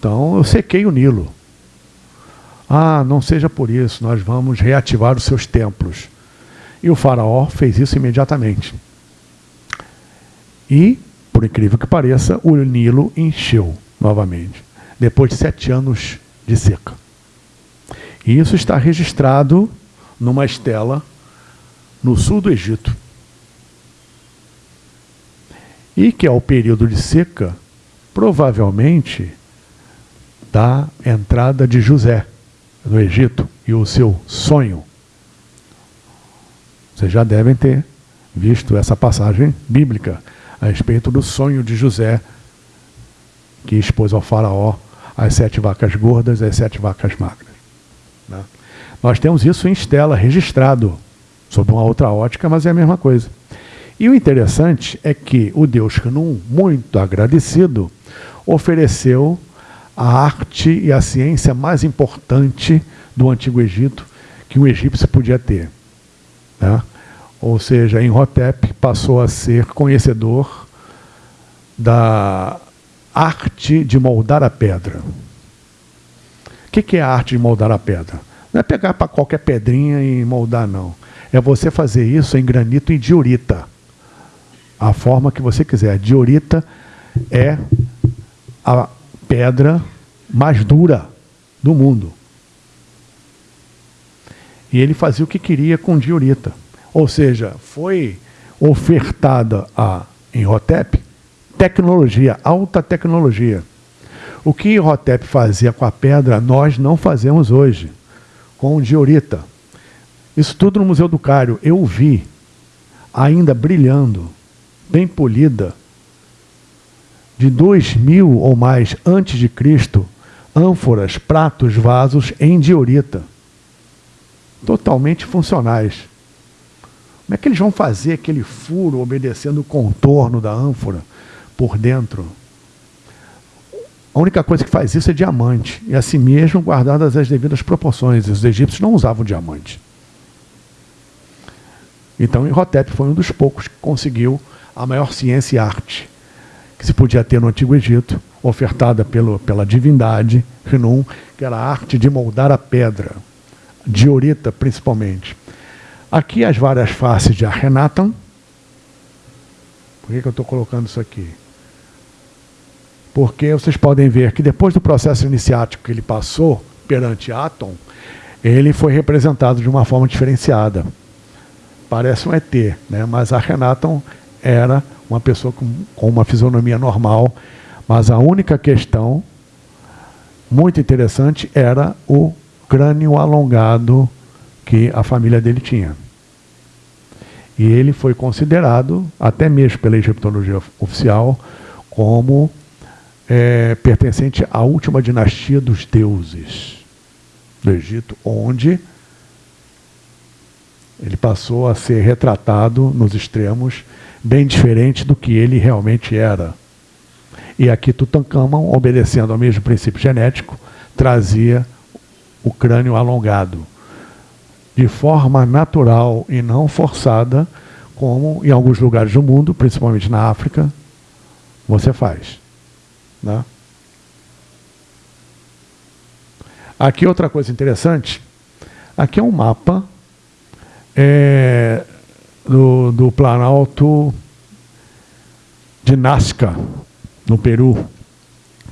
Então eu sequei o Nilo. Ah, não seja por isso, nós vamos reativar os seus templos. E o faraó fez isso imediatamente. E, por incrível que pareça, o Nilo encheu novamente, depois de sete anos de seca. E isso está registrado numa estela no sul do Egito. E que é o período de seca, provavelmente, da entrada de José no Egito e o seu sonho. Vocês já devem ter visto essa passagem bíblica a respeito do sonho de José, que expôs ao faraó as sete vacas gordas e as sete vacas magras. Né? Nós temos isso em estela, registrado, sob uma outra ótica, mas é a mesma coisa. E o interessante é que o deus Canum, muito agradecido, ofereceu a arte e a ciência mais importante do Antigo Egito que um egípcio podia ter. Né? Ou seja, Imhotep passou a ser conhecedor da arte de moldar a pedra. O que é a arte de moldar a pedra? Não é pegar para qualquer pedrinha e moldar, não. É você fazer isso em granito e diorita. A forma que você quiser. Diorita é a pedra mais dura do mundo. E ele fazia o que queria com diorita. Ou seja, foi ofertada a Enrotep tecnologia, alta tecnologia. O que Enrotep fazia com a pedra, nós não fazemos hoje, com diorita. Isso tudo no Museu do Cário. Eu vi, ainda brilhando, bem polida, de dois mil ou mais antes de Cristo, ânforas, pratos, vasos em diorita. Totalmente funcionais. Como é que eles vão fazer aquele furo obedecendo o contorno da ânfora por dentro? A única coisa que faz isso é diamante. E assim mesmo guardadas as devidas proporções. Os egípcios não usavam diamante. Então Imhotep foi um dos poucos que conseguiu a maior ciência e arte que se podia ter no Antigo Egito, ofertada pelo, pela divindade Renum, que era a arte de moldar a pedra, diorita principalmente. Aqui as várias faces de Akhenaten. Por que, que eu estou colocando isso aqui? Porque vocês podem ver que depois do processo iniciático que ele passou perante Atom, ele foi representado de uma forma diferenciada. Parece um ET, né? mas Akhenaton era uma pessoa com, com uma fisionomia normal, mas a única questão muito interessante era o crânio alongado que a família dele tinha. E ele foi considerado, até mesmo pela egiptologia oficial, como é, pertencente à última dinastia dos deuses do Egito, onde ele passou a ser retratado nos extremos bem diferente do que ele realmente era. E aqui Tutankhamon, obedecendo ao mesmo princípio genético, trazia o crânio alongado de forma natural e não forçada, como em alguns lugares do mundo, principalmente na África, você faz. Né? Aqui outra coisa interessante, aqui é um mapa é, do, do Planalto de Nazca, no Peru,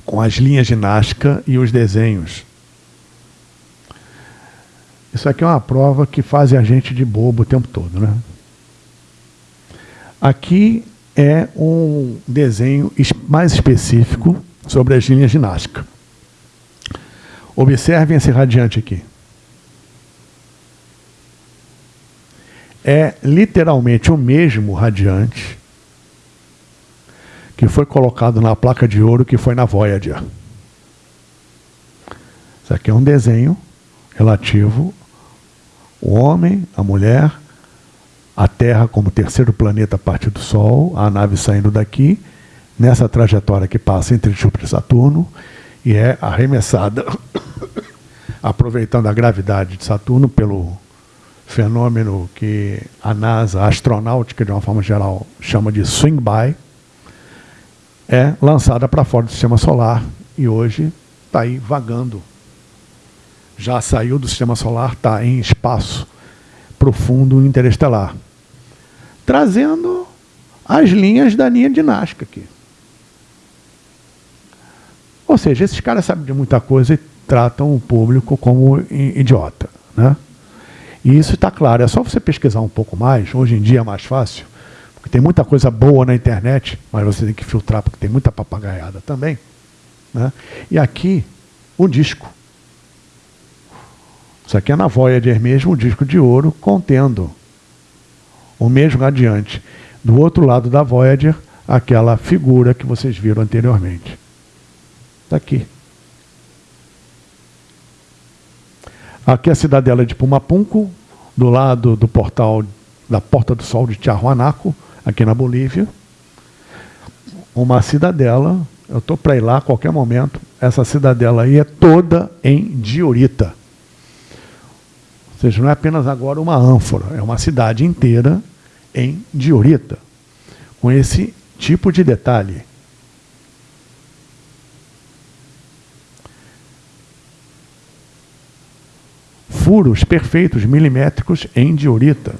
com as linhas de Nazca e os desenhos. Isso aqui é uma prova que faz a gente de bobo o tempo todo, né? Aqui é um desenho mais específico sobre as linhas ginásticas. Observem esse radiante aqui. É literalmente o mesmo radiante que foi colocado na placa de ouro que foi na Voyager. Isso aqui é um desenho relativo o homem, a mulher, a Terra como terceiro planeta a partir do Sol, a nave saindo daqui, nessa trajetória que passa entre Júpiter e Saturno, e é arremessada, aproveitando a gravidade de Saturno pelo fenômeno que a NASA, a astronáutica de uma forma geral, chama de swing by, é lançada para fora do sistema solar e hoje está aí vagando já saiu do sistema solar, está em espaço profundo interestelar, trazendo as linhas da linha de Nazca aqui. Ou seja, esses caras sabem de muita coisa e tratam o público como idiota. Né? E isso está claro, é só você pesquisar um pouco mais, hoje em dia é mais fácil, porque tem muita coisa boa na internet, mas você tem que filtrar porque tem muita papagaiada também. Né? E aqui, o disco. Isso aqui é na Voyager mesmo, o disco de ouro contendo o mesmo adiante. Do outro lado da Voyager, aquela figura que vocês viram anteriormente. Está aqui. Aqui é a cidadela de Pumapunco, do lado do portal da Porta do Sol de Tiahuanaco, aqui na Bolívia. Uma cidadela, eu estou para ir lá a qualquer momento. Essa cidadela aí é toda em diorita. Ou seja, não é apenas agora uma ânfora, é uma cidade inteira em diorita, com esse tipo de detalhe. furos perfeitos, milimétricos em diorita.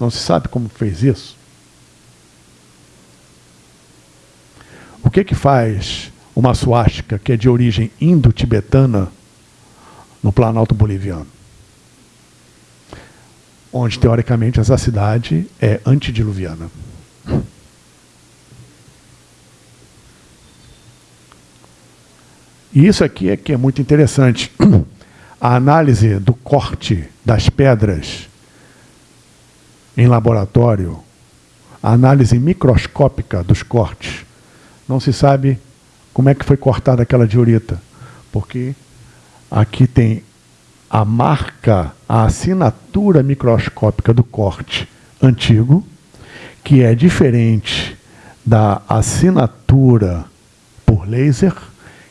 Não se sabe como fez isso. O que que faz uma suástica que é de origem indo-tibetana no Planalto Boliviano? Onde, teoricamente, essa cidade é antediluviana. E isso aqui é que é muito interessante. a análise do corte das pedras em laboratório, a análise microscópica dos cortes, não se sabe como é que foi cortada aquela diorita, porque aqui tem a marca, a assinatura microscópica do corte antigo, que é diferente da assinatura por laser,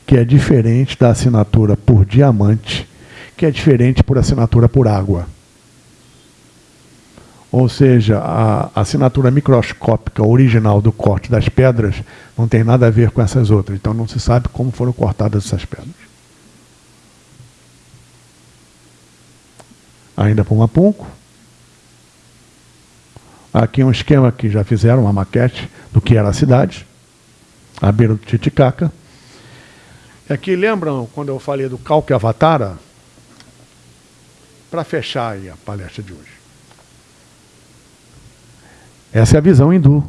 que é diferente da assinatura por diamante, que é diferente por assinatura por água. Ou seja, a assinatura microscópica original do corte das pedras não tem nada a ver com essas outras. Então não se sabe como foram cortadas essas pedras. Ainda para uma punco. Aqui um esquema que já fizeram, uma maquete do que era a cidade, à beira do Titicaca. Aqui lembram quando eu falei do Calque Avatara? para fechar a palestra de hoje. Essa é a visão hindu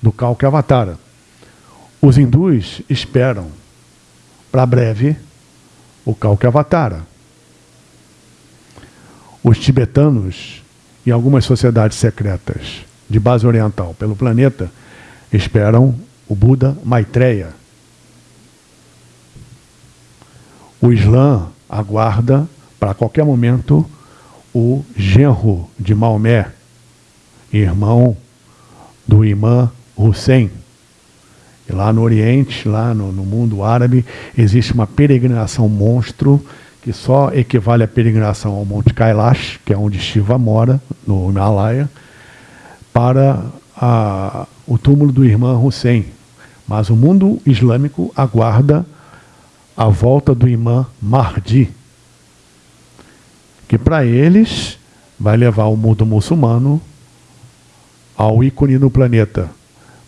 do Kalki Avatara. Os hindus esperam para breve o Kalki Avatara. Os tibetanos e algumas sociedades secretas de base oriental pelo planeta esperam o Buda Maitreya. O Islã aguarda para qualquer momento o genro de Maomé, irmão do imã Hussein. E lá no Oriente, lá no, no, mundo árabe, existe uma peregrinação monstro que só equivale à peregrinação ao Monte Kailash, que é onde Shiva mora, no Himalaia, para a, o túmulo do irmão Hussein. Mas o mundo islâmico aguarda a volta do imã Mahdi, que para eles vai levar o mundo muçulmano ao ícone no planeta.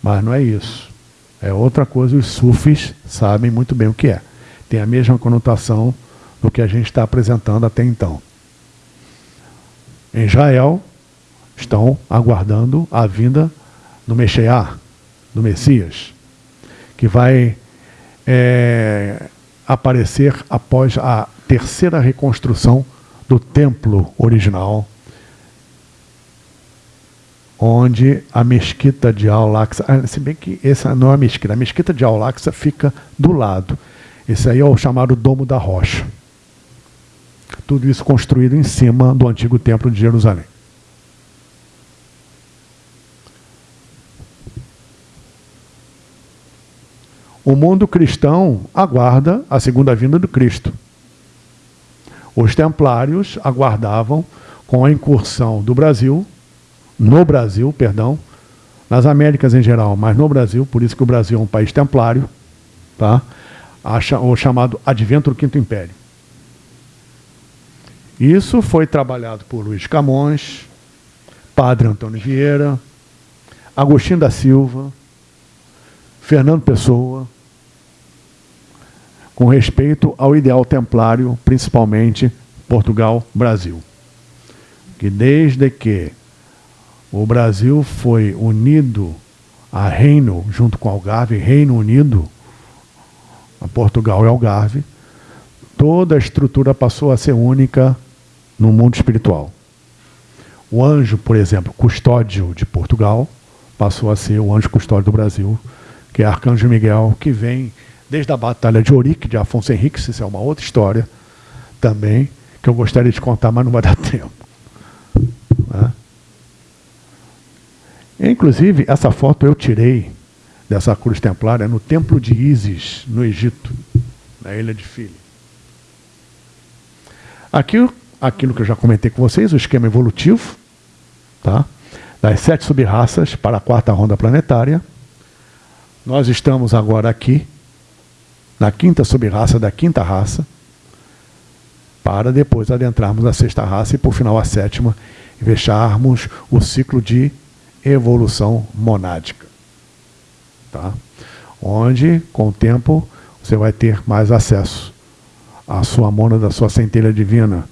Mas não é isso. É outra coisa, os sufis sabem muito bem o que é. Tem a mesma conotação do que a gente está apresentando até então. Em Israel, estão aguardando a vinda do Messias, do Messias, que vai é, aparecer após a terceira reconstrução do templo original, onde a mesquita de Al-Aqsa, ah, se bem que essa não é a mesquita, a mesquita de Al-Aqsa fica do lado. Esse aí é o chamado Domo da Rocha. Tudo isso construído em cima do antigo templo de Jerusalém. O mundo cristão aguarda a segunda vinda do Cristo. Os templários aguardavam com a incursão do Brasil, no Brasil, perdão, nas Américas em geral, mas no Brasil, por isso que o Brasil é um país templário, tá? o chamado Advento do Quinto Império. Isso foi trabalhado por Luiz Camões, Padre Antônio Vieira, Agostinho da Silva, Fernando Pessoa, com respeito ao ideal templário, principalmente Portugal, Brasil. Que desde que o Brasil foi unido a reino, junto com Algarve, Reino Unido, a Portugal e Algarve, toda a estrutura passou a ser única no mundo espiritual. O anjo, por exemplo, custódio de Portugal, passou a ser o anjo custódio do Brasil, que é Arcanjo Miguel, que vem desde a Batalha de Ourique, de Afonso Henriques, isso é uma outra história também, que eu gostaria de contar, mas não vai dar tempo. Né? Inclusive, essa foto eu tirei dessa cruz templária no templo de Ísis, no Egito, na ilha de Fili. Aqui, aquilo que eu já comentei com vocês, o esquema evolutivo, tá? das sete subraças para a quarta ronda planetária. Nós estamos agora aqui, na quinta subraça da quinta raça, para depois adentrarmos a sexta raça e, por final, a sétima, e fecharmos o ciclo de evolução monádica. Tá? Onde, com o tempo, você vai ter mais acesso à sua mônada, à sua centelha divina,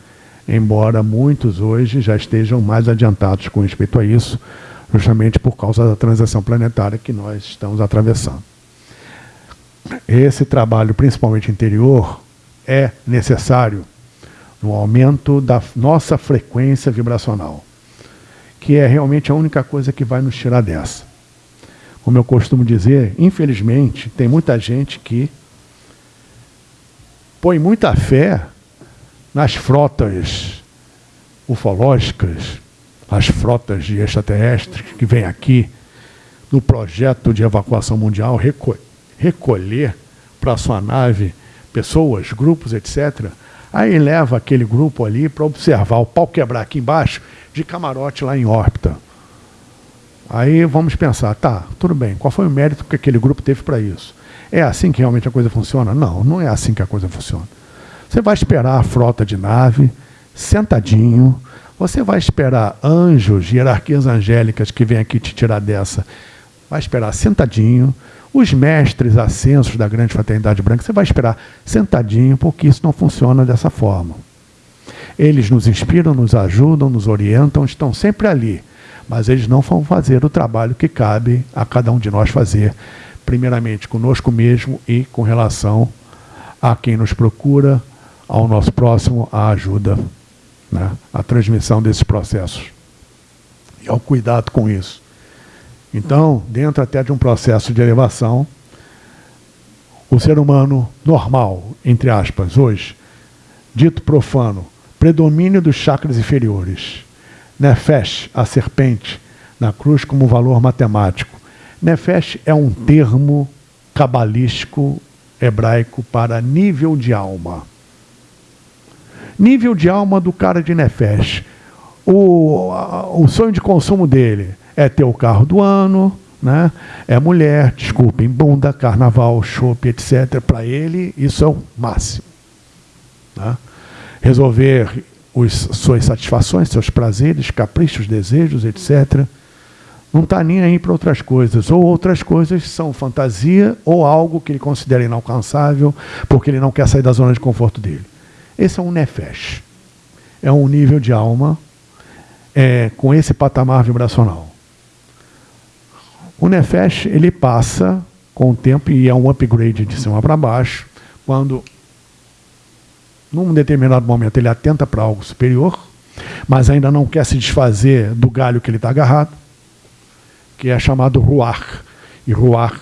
embora muitos hoje já estejam mais adiantados com respeito a isso, justamente por causa da transição planetária que nós estamos atravessando. Esse trabalho, principalmente interior, é necessário no aumento da nossa frequência vibracional que é realmente a única coisa que vai nos tirar dessa. Como eu costumo dizer, infelizmente, tem muita gente que põe muita fé nas frotas ufológicas, as frotas de extraterrestres que vêm aqui no projeto de evacuação mundial reco recolher para sua nave pessoas, grupos, etc. Aí leva aquele grupo ali para observar o pau quebrar aqui embaixo de camarote lá em órbita. Aí vamos pensar, tá, tudo bem, qual foi o mérito que aquele grupo teve para isso? É assim que realmente a coisa funciona? Não, não é assim que a coisa funciona. Você vai esperar a frota de nave, sentadinho, você vai esperar anjos, hierarquias angélicas que vêm aqui te tirar dessa, vai esperar sentadinho, os mestres ascensos da grande fraternidade branca, você vai esperar sentadinho, porque isso não funciona dessa forma. Eles nos inspiram, nos ajudam, nos orientam, estão sempre ali. Mas eles não vão fazer o trabalho que cabe a cada um de nós fazer, primeiramente conosco mesmo e com relação a quem nos procura, ao nosso próximo, a ajuda, né? a transmissão desses processos. E ao cuidado com isso. Então, dentro até de um processo de elevação, o ser humano normal, entre aspas, hoje, dito profano, predomínio dos chakras inferiores. Nefesh, a serpente, na cruz como valor matemático. Nefesh é um termo cabalístico hebraico para nível de alma. Nível de alma do cara de Nefesh. O, o sonho de consumo dele é ter o carro do ano, né? é mulher, desculpem, bunda, carnaval, chope, etc. Para ele, isso é o máximo. Né? resolver os, suas satisfações, seus prazeres, caprichos, desejos, etc. Não está nem aí para outras coisas. Ou outras coisas são fantasia ou algo que ele considera inalcançável porque ele não quer sair da zona de conforto dele. Esse é um nefesh. É um nível de alma é, com esse patamar vibracional. O nefesh ele passa com o tempo e é um upgrade de cima para baixo quando num determinado momento ele atenta para algo superior, mas ainda não quer se desfazer do galho que ele está agarrado, que é chamado ruach. E ruach,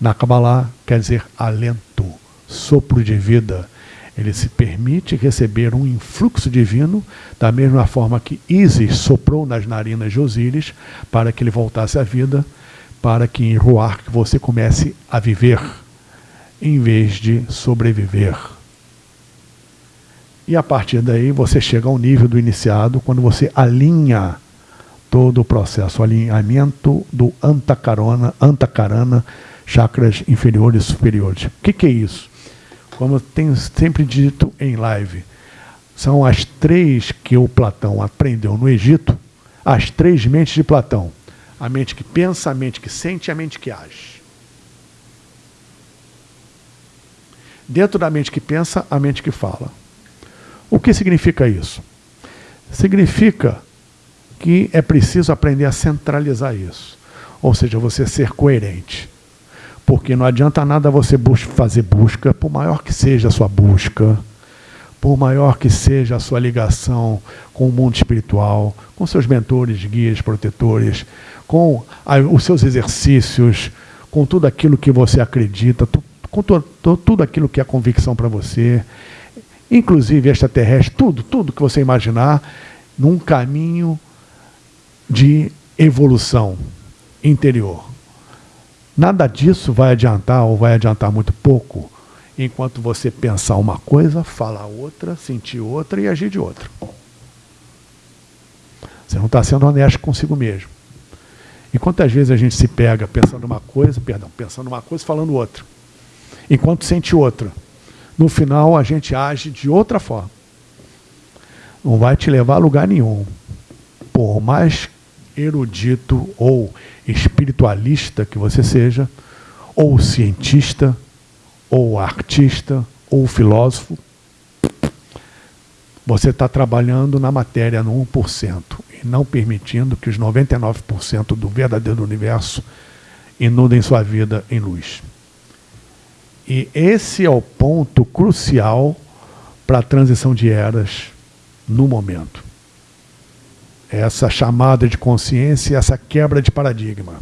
na Kabbalah, quer dizer alento, sopro de vida. Ele se permite receber um influxo divino, da mesma forma que Isis soprou nas narinas de Osíris, para que ele voltasse à vida, para que em Ruach você comece a viver, em vez de sobreviver. E a partir daí você chega ao nível do iniciado quando você alinha todo o processo, o alinhamento do antacarana, antacarana, chakras inferiores e superiores. O que, que é isso? Como eu tenho sempre dito em live, São as três que o Platão aprendeu no Egito, as três mentes de Platão. A mente que pensa, a mente que sente e a mente que age. Dentro da mente que pensa, a mente que fala. O que significa isso? Significa que é preciso aprender a centralizar isso. Ou seja, você ser coerente. Porque não adianta nada você fazer busca, por maior que seja a sua busca, por maior que seja a sua ligação com o mundo espiritual, com seus mentores, guias, protetores, com os seus exercícios, com tudo aquilo que você acredita, com tudo aquilo que é convicção para você, inclusive extraterrestre, tudo, tudo que você imaginar, num caminho de evolução interior. Nada disso vai adiantar ou vai adiantar muito pouco enquanto você pensar uma coisa, falar outra, sentir outra e agir de outra. Você não está sendo honesto consigo mesmo. E quantas vezes a gente se pega pensando uma coisa, perdão, pensando uma coisa falando outra, enquanto sente outra. No final a gente age de outra forma. Não vai te levar a lugar nenhum. Por mais erudito ou espiritualista que você seja, ou cientista, ou artista, ou filósofo, você está trabalhando na matéria no 1% e não permitindo que os 99% do verdadeiro universo inundem sua vida em luz. E esse é o ponto crucial para a transição de eras no momento. Essa chamada de consciência, essa quebra de paradigma.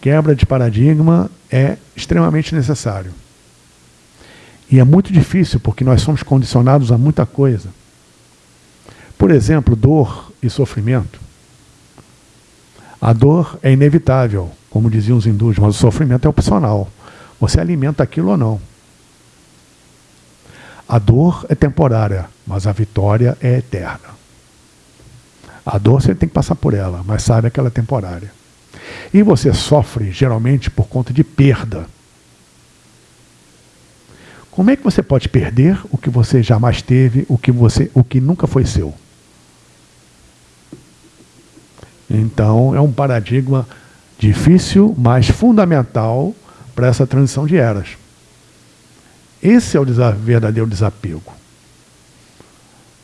Quebra de paradigma é extremamente necessário. E é muito difícil, porque nós somos condicionados a muita coisa. Por exemplo, dor e sofrimento. A dor é inevitável, como diziam os hindus, mas o sofrimento é opcional. Você alimenta aquilo ou não. A dor é temporária, mas a vitória é eterna. A dor você tem que passar por ela, mas sabe que ela é temporária. E você sofre geralmente por conta de perda. Como é que você pode perder o que você jamais teve, o que você, o que nunca foi seu? Então é um paradigma difícil, mas fundamental para essa transição de eras. Esse é o verdadeiro desapego.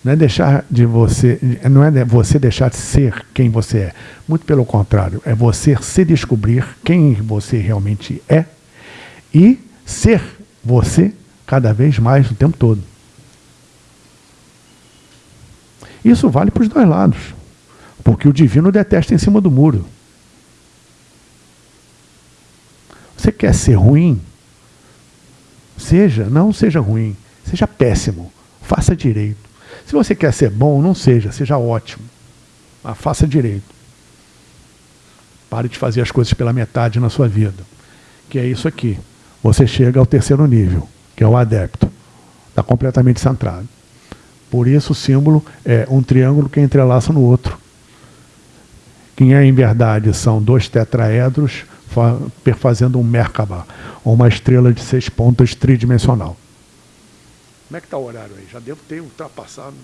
Não é deixar de você, não é você deixar de ser quem você é. Muito pelo contrário, é você se descobrir quem você realmente é e ser você cada vez mais o tempo todo. Isso vale para os dois lados. Porque o divino detesta em cima do muro. Você quer ser ruim? Seja, não seja ruim. Seja péssimo. Faça direito. Se você quer ser bom, não seja, seja ótimo. Mas faça direito. Pare de fazer as coisas pela metade na sua vida. Que é isso aqui. Você chega ao terceiro nível, que é o adepto. Está completamente centrado. Por isso o símbolo é um triângulo que entrelaça no outro. Que em verdade são dois tetraedros perfazendo um Merkaba, uma estrela de seis pontas tridimensional. Como é que está o horário aí? Já devo ter ultrapassado.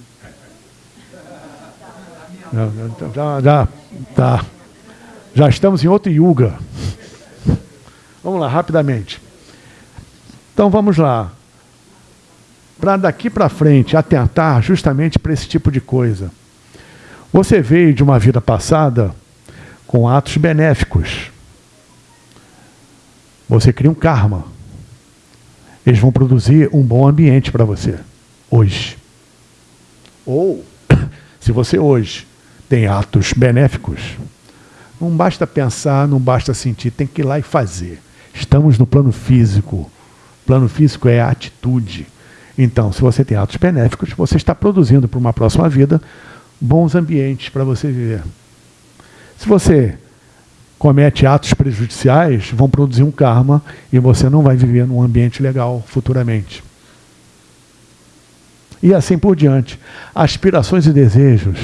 Já, já, tá. já estamos em outro yuga. Vamos lá, rapidamente. Então vamos lá. Para daqui para frente atentar justamente para esse tipo de coisa. Você veio de uma vida passada com atos benéficos. Você cria um karma. Eles vão produzir um bom ambiente para você, hoje. Ou, se você hoje tem atos benéficos, não basta pensar, não basta sentir, tem que ir lá e fazer. Estamos no plano físico. Plano físico é a atitude. Então, se você tem atos benéficos, você está produzindo para uma próxima vida bons ambientes para você viver. Se você comete atos prejudiciais, vão produzir um karma e você não vai viver num ambiente legal futuramente. E assim por diante. Aspirações e desejos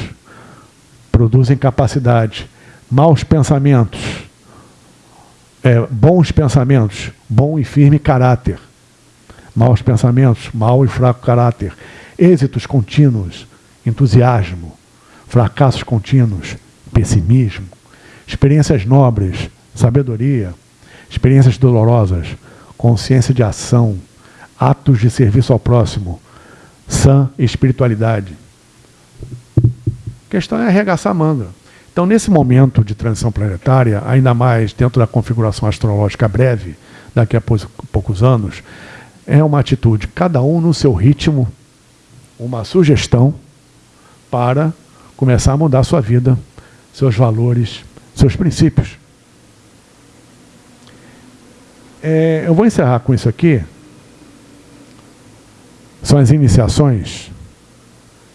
produzem capacidade. Maus pensamentos, é, bons pensamentos, bom e firme caráter. Maus pensamentos, mau e fraco caráter. êxitos contínuos, entusiasmo, fracassos contínuos, pessimismo, experiências nobres, sabedoria, experiências dolorosas, consciência de ação, atos de serviço ao próximo, sã espiritualidade. A questão é arregaçar a manga. Então, nesse momento de transição planetária, ainda mais dentro da configuração astrológica breve, daqui a poucos anos, é uma atitude, cada um no seu ritmo, uma sugestão para começar a mudar sua vida, seus valores, seus princípios. É, eu vou encerrar com isso aqui. São as iniciações.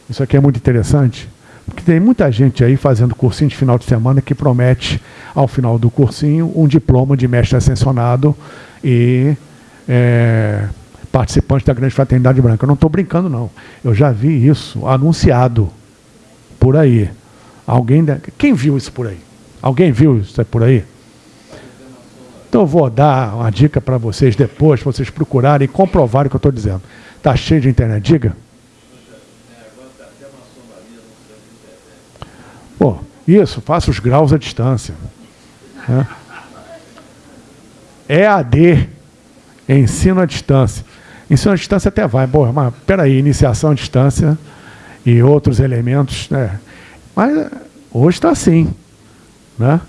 Isso aqui é muito interessante. Porque tem muita gente aí fazendo cursinho de final de semana que promete, ao final do cursinho, um diploma de mestre ascensionado e é, participante da Grande Fraternidade Branca. Eu não estou brincando, não. Eu já vi isso anunciado por aí. Alguém. Quem viu isso por aí? Alguém viu isso por aí? Então eu vou dar uma dica para vocês depois, para vocês procurarem e comprovarem o que eu estou dizendo. Está cheio de internet? Diga. Pô, isso, faça os graus à distância. Né? EAD, ensino à distância. Ensino à distância até vai, boa, mas peraí, iniciação à distância e outros elementos, né? Mas hoje está assim, né?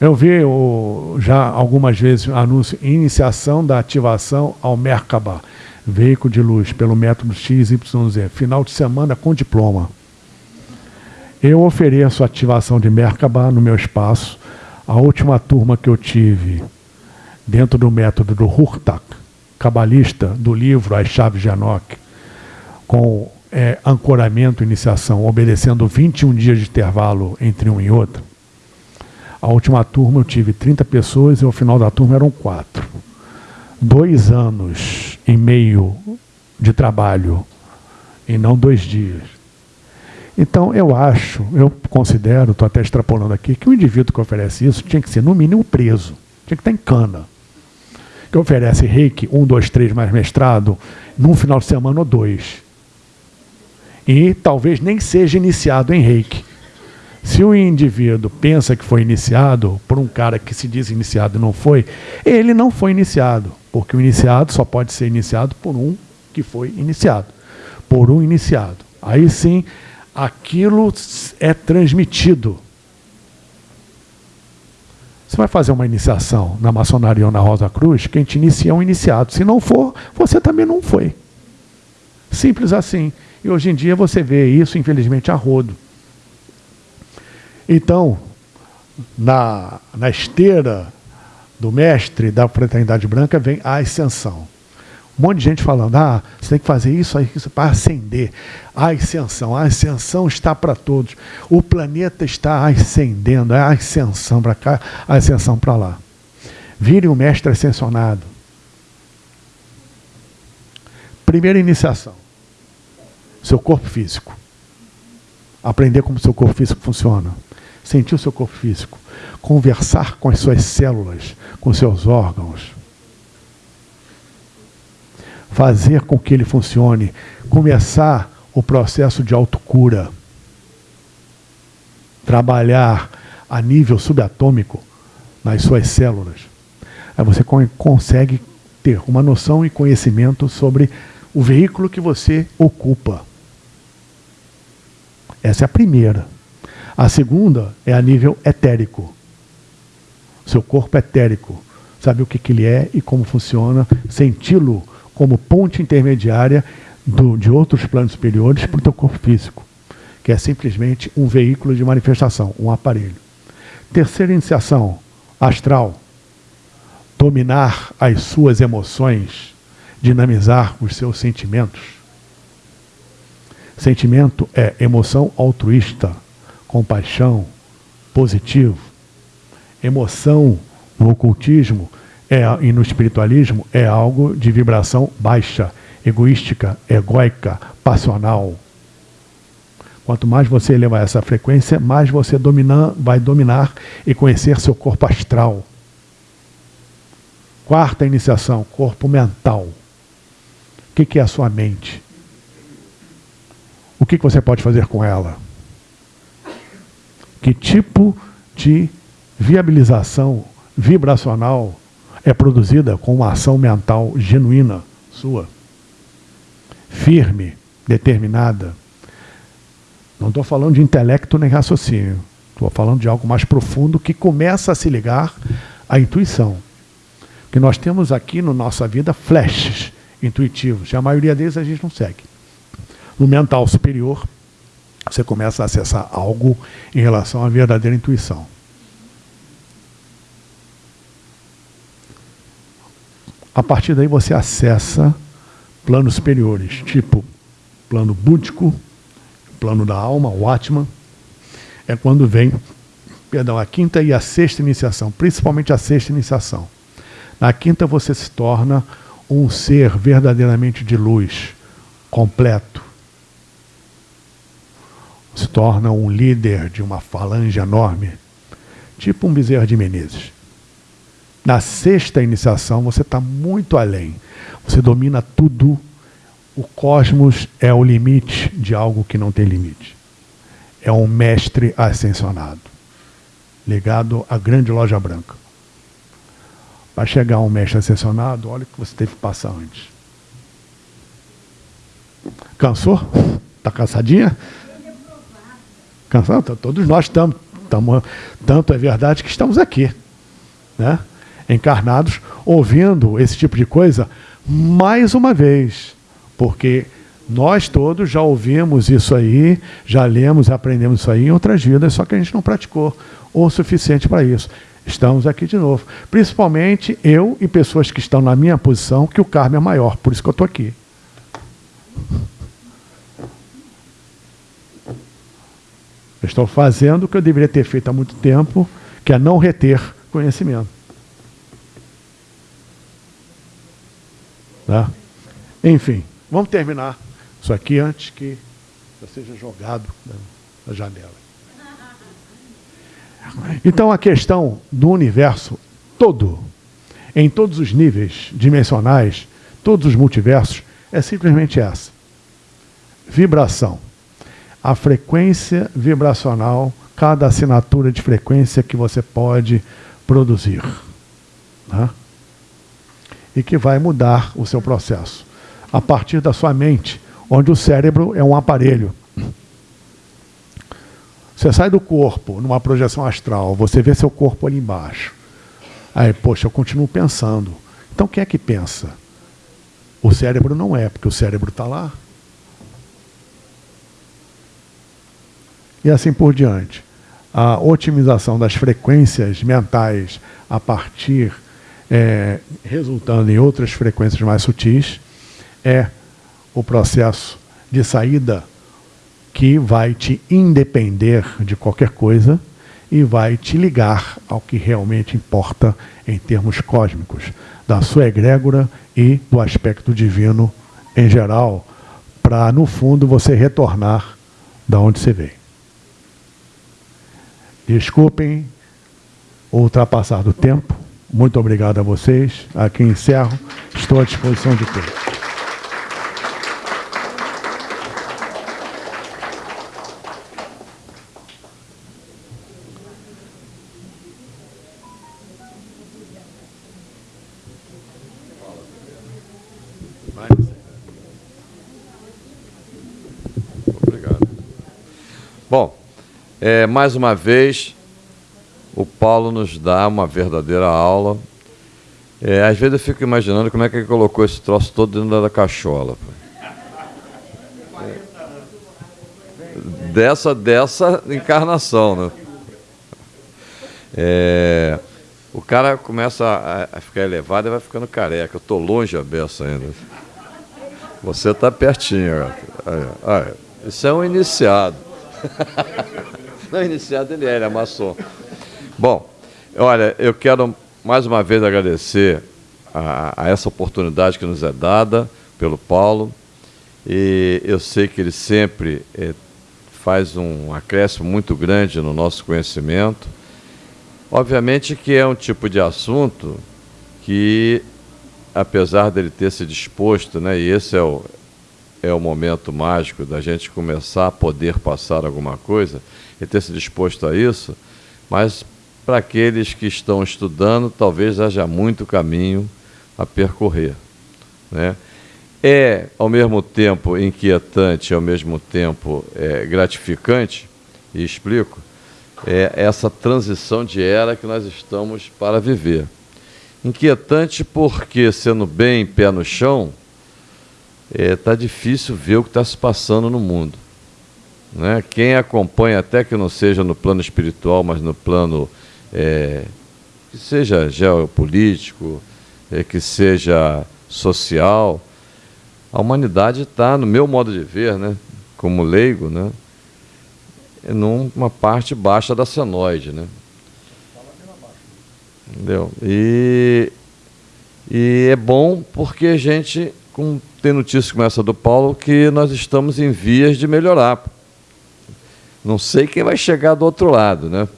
Eu vi o, já algumas vezes anúncio iniciação da ativação ao Merkaba, veículo de luz, pelo método XYZ, final de semana com diploma. Eu ofereço ativação de Merkaba no meu espaço. A última turma que eu tive dentro do método do Hurtak, cabalista do livro As Chaves de Enoch, com é, ancoramento iniciação, obedecendo 21 dias de intervalo entre um e outro. A última turma eu tive 30 pessoas e ao final da turma eram quatro. Dois anos e meio de trabalho e não dois dias. Então, eu acho, eu considero, estou até extrapolando aqui, que o indivíduo que oferece isso tinha que ser, no mínimo, preso. Tinha que estar em cana. Que oferece reiki, um, dois, três, mais mestrado, num final de semana ou dois. E talvez nem seja iniciado em reiki. Se o indivíduo pensa que foi iniciado por um cara que se diz iniciado e não foi, ele não foi iniciado. Porque o iniciado só pode ser iniciado por um que foi iniciado. Por um iniciado. Aí sim aquilo é transmitido. Você vai fazer uma iniciação na maçonaria ou na Rosa Cruz, quem te inicia é um iniciado. Se não for, você também não foi. Simples assim. E hoje em dia você vê isso, infelizmente, a rodo. Então, na, na esteira do mestre da fraternidade branca vem a ascensão. Um monte de gente falando, ah, você tem que fazer isso, isso para ascender. A ascensão, a ascensão está para todos. O planeta está ascendendo, é a ascensão para cá, a ascensão para lá. Vire o mestre ascensionado. Primeira iniciação. Seu corpo físico. Aprender como seu corpo físico funciona. Sentir o seu corpo físico. Conversar com as suas células, com seus órgãos fazer com que ele funcione, começar o processo de autocura, trabalhar a nível subatômico nas suas células. Aí você consegue ter uma noção e conhecimento sobre o veículo que você ocupa. Essa é a primeira. A segunda é a nível etérico. Seu corpo etérico. Sabe o que, que ele é e como funciona, senti-lo como ponte intermediária do, de outros planos superiores para o teu corpo físico, que é simplesmente um veículo de manifestação, um aparelho. Terceira iniciação, astral. Dominar as suas emoções, dinamizar os seus sentimentos. Sentimento é emoção altruísta, compaixão, positivo. Emoção no ocultismo é, e no espiritualismo é algo de vibração baixa, egoística, egóica, passional. Quanto mais você elevar essa frequência, mais você vai dominar e conhecer seu corpo astral. Quarta iniciação, corpo mental. O que é a sua mente? O que, você pode fazer com ela? Que tipo de viabilização vibracional é produzida com uma ação mental genuína sua? Firme, determinada. Não estou falando de intelecto nem raciocínio. Estou falando de algo mais profundo que começa a se ligar à intuição. Que nós temos aqui na nossa vida flashes intuitivos, e a maioria deles a gente não segue. No mental superior, você começa a acessar algo em relação à verdadeira intuição. A partir daí você acessa planos superiores, tipo plano búdico, plano da alma, o Atman, é quando vem, perdão, a quinta e a sexta iniciação, principalmente a sexta iniciação. Na quinta você se torna um ser verdadeiramente de luz, completo. Se torna um líder de uma falange enorme, tipo um Bezerra de Menezes. Na sexta iniciação você está muito além. Você domina tudo. O cosmos é o limite de algo que não tem limite é um mestre ascensionado, ligado à grande loja branca. Para chegar a um mestre ascensionado, olha o que você teve que passar antes. Cansou? Está cansadinha? Cansado? Todos nós estamos. Tanto é verdade que estamos aqui, né? encarnados, ouvindo esse tipo de coisa mais uma vez. Porque nós todos já ouvimos isso aí, já lemos, aprendemos isso aí em outras vidas, só que a gente não praticou o suficiente para isso. Estamos aqui de novo. Principalmente eu e pessoas que estão na minha posição, que o karma é maior, por isso que eu estou aqui. Eu estou fazendo o que eu deveria ter feito há muito tempo, que é não reter conhecimento. Tá? Enfim, vamos terminar. Isso aqui antes que eu seja jogado na janela. Então a questão do universo todo, em todos os níveis dimensionais, todos os multiversos, é simplesmente essa. Vibração. A frequência vibracional, cada assinatura de frequência que você pode produzir. Né? E que vai mudar o seu processo. A partir da sua mente, onde o cérebro é um aparelho. Você sai do corpo numa projeção astral, você vê seu corpo ali embaixo. Aí, poxa, eu continuo pensando. Então quem é que pensa? O cérebro não é, porque o cérebro está lá. E assim por diante. A otimização das frequências mentais a partir, é, resultando em outras frequências mais sutis, é o processo de saída que vai te independer de qualquer coisa e vai te ligar ao que realmente importa em termos cósmicos, da sua egrégora e do aspecto divino em geral, para, no fundo, você retornar da onde você veio. Desculpem o ultrapassar do tempo. Muito obrigado a vocês. Aqui encerro. Estou à disposição de todos. Bom, é, mais uma vez, o Paulo nos dá uma verdadeira aula. É, às vezes eu fico imaginando como é que ele colocou esse troço todo dentro da cachola. É, dessa, dessa encarnação, né? É, o cara começa a, a, ficar elevado e vai ficando careca. Eu estou longe a beça ainda. Você está pertinho. Aí, aí. Isso é um iniciado. Não, iniciado ele ele maçom. Bom, olha, eu quero mais uma vez agradecer a, a, essa oportunidade que nos é dada pelo Paulo. E eu sei que ele sempre é, faz um acréscimo muito grande no nosso conhecimento. Obviamente que é um tipo de assunto que, apesar dele ter se disposto, né, e esse é o, é o momento mágico da gente começar a poder passar alguma coisa e ter se disposto a isso, mas para aqueles que estão estudando, talvez haja muito caminho a percorrer. Né? É, ao mesmo tempo, inquietante, ao mesmo tempo é, gratificante, e explico, é essa transição de era que nós estamos para viver. Inquietante porque, sendo bem pé no chão, está é, tá difícil ver o que está se passando no mundo. Né? Quem acompanha, até que não seja no plano espiritual, mas no plano é, que seja geopolítico, é, que seja social, a humanidade está, no meu modo de ver, né, como leigo, né, numa parte baixa da senoide. Né? Entendeu? E, e é bom porque a gente com, tem notícia como essa do Paulo que nós estamos em vias de melhorar. Não sei quem vai chegar do outro lado, né?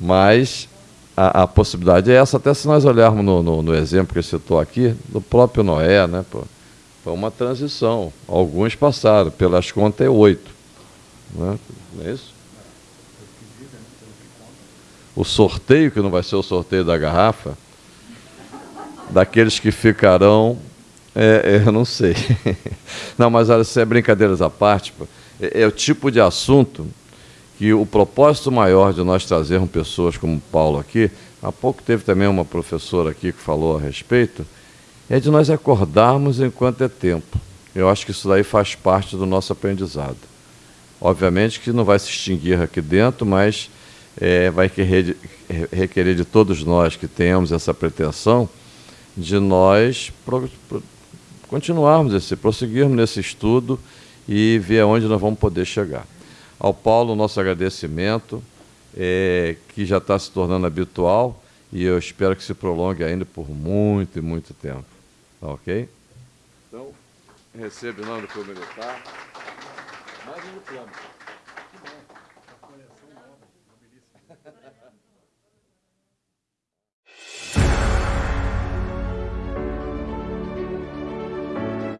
mas a, a possibilidade é essa, até se nós olharmos no, no, no exemplo que citou aqui, do próprio Noé, né? Pô, foi uma transição. Alguns passaram, pelas contas é oito. Né? Não é isso? o sorteio, que não vai ser o sorteio da garrafa, daqueles que ficarão, é, é, eu não sei. não, mas olha, isso é brincadeiras à parte, é, é o tipo de assunto que o propósito maior de nós trazermos pessoas como Paulo aqui, há pouco teve também uma professora aqui que falou a respeito, é de nós acordarmos enquanto é tempo. Eu acho que isso daí faz parte do nosso aprendizado. Obviamente que não vai se extinguir aqui dentro, mas é, vai querer, requerer de todos nós que temos essa pretensão de nós pro, pro, continuarmos esse, prosseguirmos nesse estudo e ver aonde nós vamos poder chegar. Ao Paulo, nosso agradecimento, é, que já está se tornando habitual e eu espero que se prolongue ainda por muito e muito tempo. Tá ok? Então, recebo em nome do Clube Militar mais um bom.